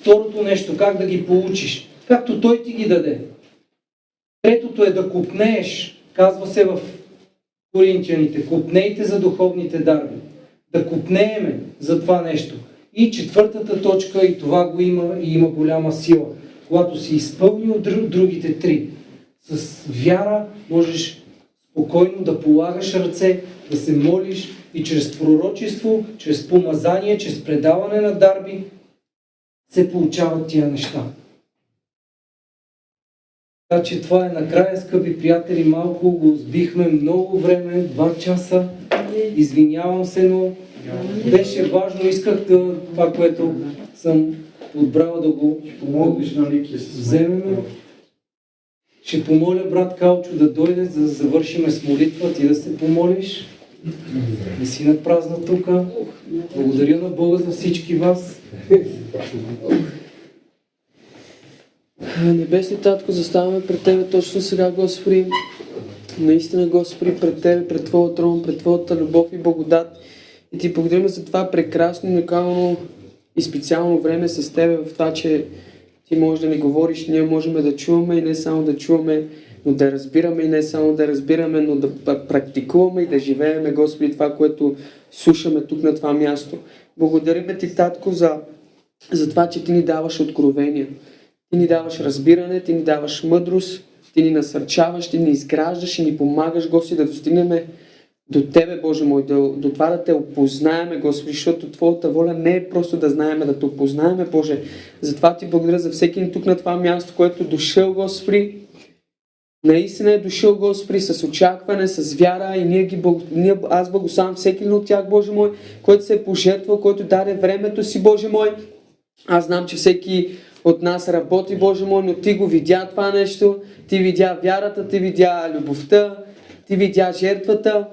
Второто нещо, как да ги получиш, както Той ти ги даде. Третото е да купнееш, казва се в Коринтияните, купнейте за духовните дарби. Да купнееме за това нещо. И четвъртата точка, и това го има, и има голяма сила. Когато си изпълнил другите три, с вяра можеш спокойно да полагаш ръце, да се молиш и чрез пророчество, чрез помазание, чрез предаване на дарби се получават тия неща. Така че това е накрая, скъпи приятели, малко го сбихме много време, два часа. Извинявам се, но беше важно, исках да, това, което съм отбрал да го Помогнеш на Ники с вземем. Ще помоля брат Калчо да дойде, за да завършиме с молитва, ти да се помолиш. Не си на празна тук. Благодаря на Бога за всички вас. [laughs] Небесни Татко, заставаме пред Тебе точно сега, Господи. Наистина, Господи, пред Тебе, пред Твоя трон, пред Твоята любов и благодат. И Ти благодарим за това прекрасно, уникално и специално време с Тебе, в това, че Ти можеш да ни говориш, ние можем да чуваме и не само да чуваме, но да разбираме и не само да разбираме, но да практикуваме и да живееме, Господи, това, което слушаме тук на това място. Благодариме Ти, Татко, за, за това, че Ти ни даваш откровения. Ти ни даваш разбиране, Ти ни даваш мъдрост, Ти ни насърчаваш, Ти ни изграждаш и ни помагаш, Господи, да достигнем до Тебе, Боже мой, до, до това да Те опознаеме, Господи, защото Твоята воля не е просто да знаеме, да Те опознаеме, Боже. Затова Ти благодаря за всеки тук на това място, което е дошъл, Господи. Наистина е дошъл, Господи, с очакване, с вяра и ние ги, ние, аз благославям всеки от тях, Боже мой, който се е пожертвал, който даде времето си, Боже мой. Аз знам, че всеки от нас работи, Боже мой, но Ти го видя това нещо, Ти видя вярата, Ти видя любовта, Ти видя жертвата,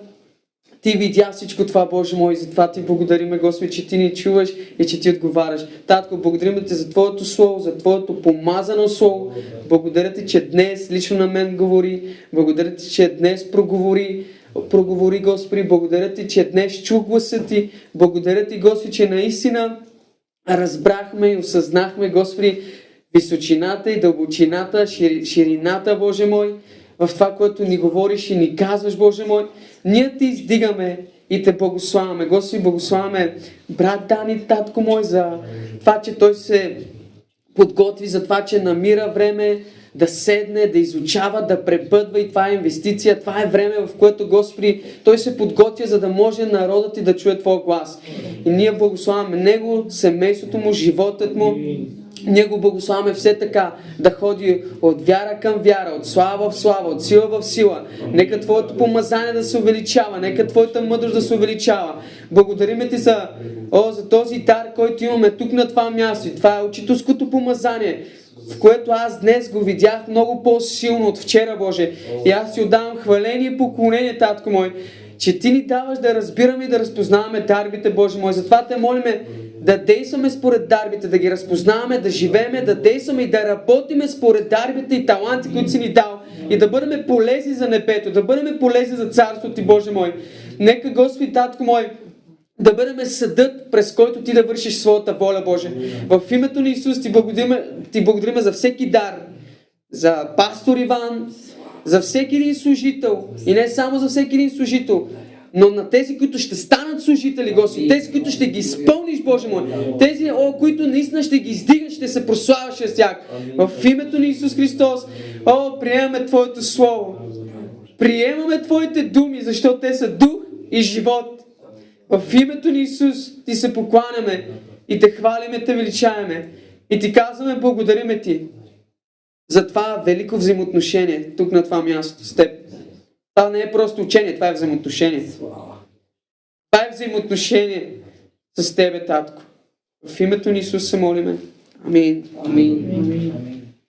Ти видя всичко това, Боже мой, и затова Ти благодариме, Господи, че Ти ни чуваш и че Ти отговаряш. Татко, благодарим Ти за Твоето Слово, за Твоето помазано Слово. Благодаря Ти, че днес лично на мен говори. Благодаря Ти, че днес проговори. Проговори, Господи, благодаря Ти, че днес чу гласа Ти. Благодаря Ти, Господи, че наистина разбрахме и осъзнахме, Господи, височината и дълбочината, ширината, Боже мой, в това, което ни говориш и ни казваш, Боже мой. Ние Ти издигаме и Те благославяме. Господи, благославяме брат Дани, татко мой, за това, че той се подготви за това, че намира време да седне, да изучава, да препътва и това е инвестиция, това е време, в което Господи, Той се подготвя, за да може народът ти да чуе Твоя глас. И ние благославяме Него, семейството Му, животът Му, ние го благославяме все така да ходи от вяра към вяра, от слава в слава, от сила в сила. Нека Твоето помазание да се увеличава, нека Твоята мъдрост да се увеличава. Благодариме Ти за, о, за този дар, който имаме тук на това място. И това е учителското помазание, в което аз днес го видях много по-силно от вчера, Боже. И аз Ти отдавам хваление и поклонение, Татко мой, че Ти ни даваш да разбираме и да разпознаваме дарбите, Боже мой. Затова те молиме да действаме според дарбите, да ги разпознаваме, да живееме, да действаме и да работиме според дарбите и таланти, които си ни дал. И да бъдем полезни за небето, да бъдем полезни за Царството Ти, Боже мой. Нека, Господи, Татко мой, да бъдем съдът, през който ти да вършиш своята воля, Боже. В името на Исус ти благодарим, ти благодарим за всеки дар, за пастор Иван, за всеки един служител и не само за всеки един служител, но на тези, които ще станат служители, Господи, тези, които ще ги изпълниш, Боже мой, тези, о, които наистина ще ги издигаш, ще се прославяш с тях. В името на Исус Христос, о, приемаме Твоето Слово. Приемаме Твоите думи, защото те са дух и живот. В името на Исус ти се покланяме и те хвалиме, те величаеме. И ти казваме, благодариме ти за това велико взаимоотношение тук на това място с теб. Това не е просто учение, това е взаимоотношение. Това е взаимоотношение с тебе, татко. В името на Исус се молиме. Амин. Амин.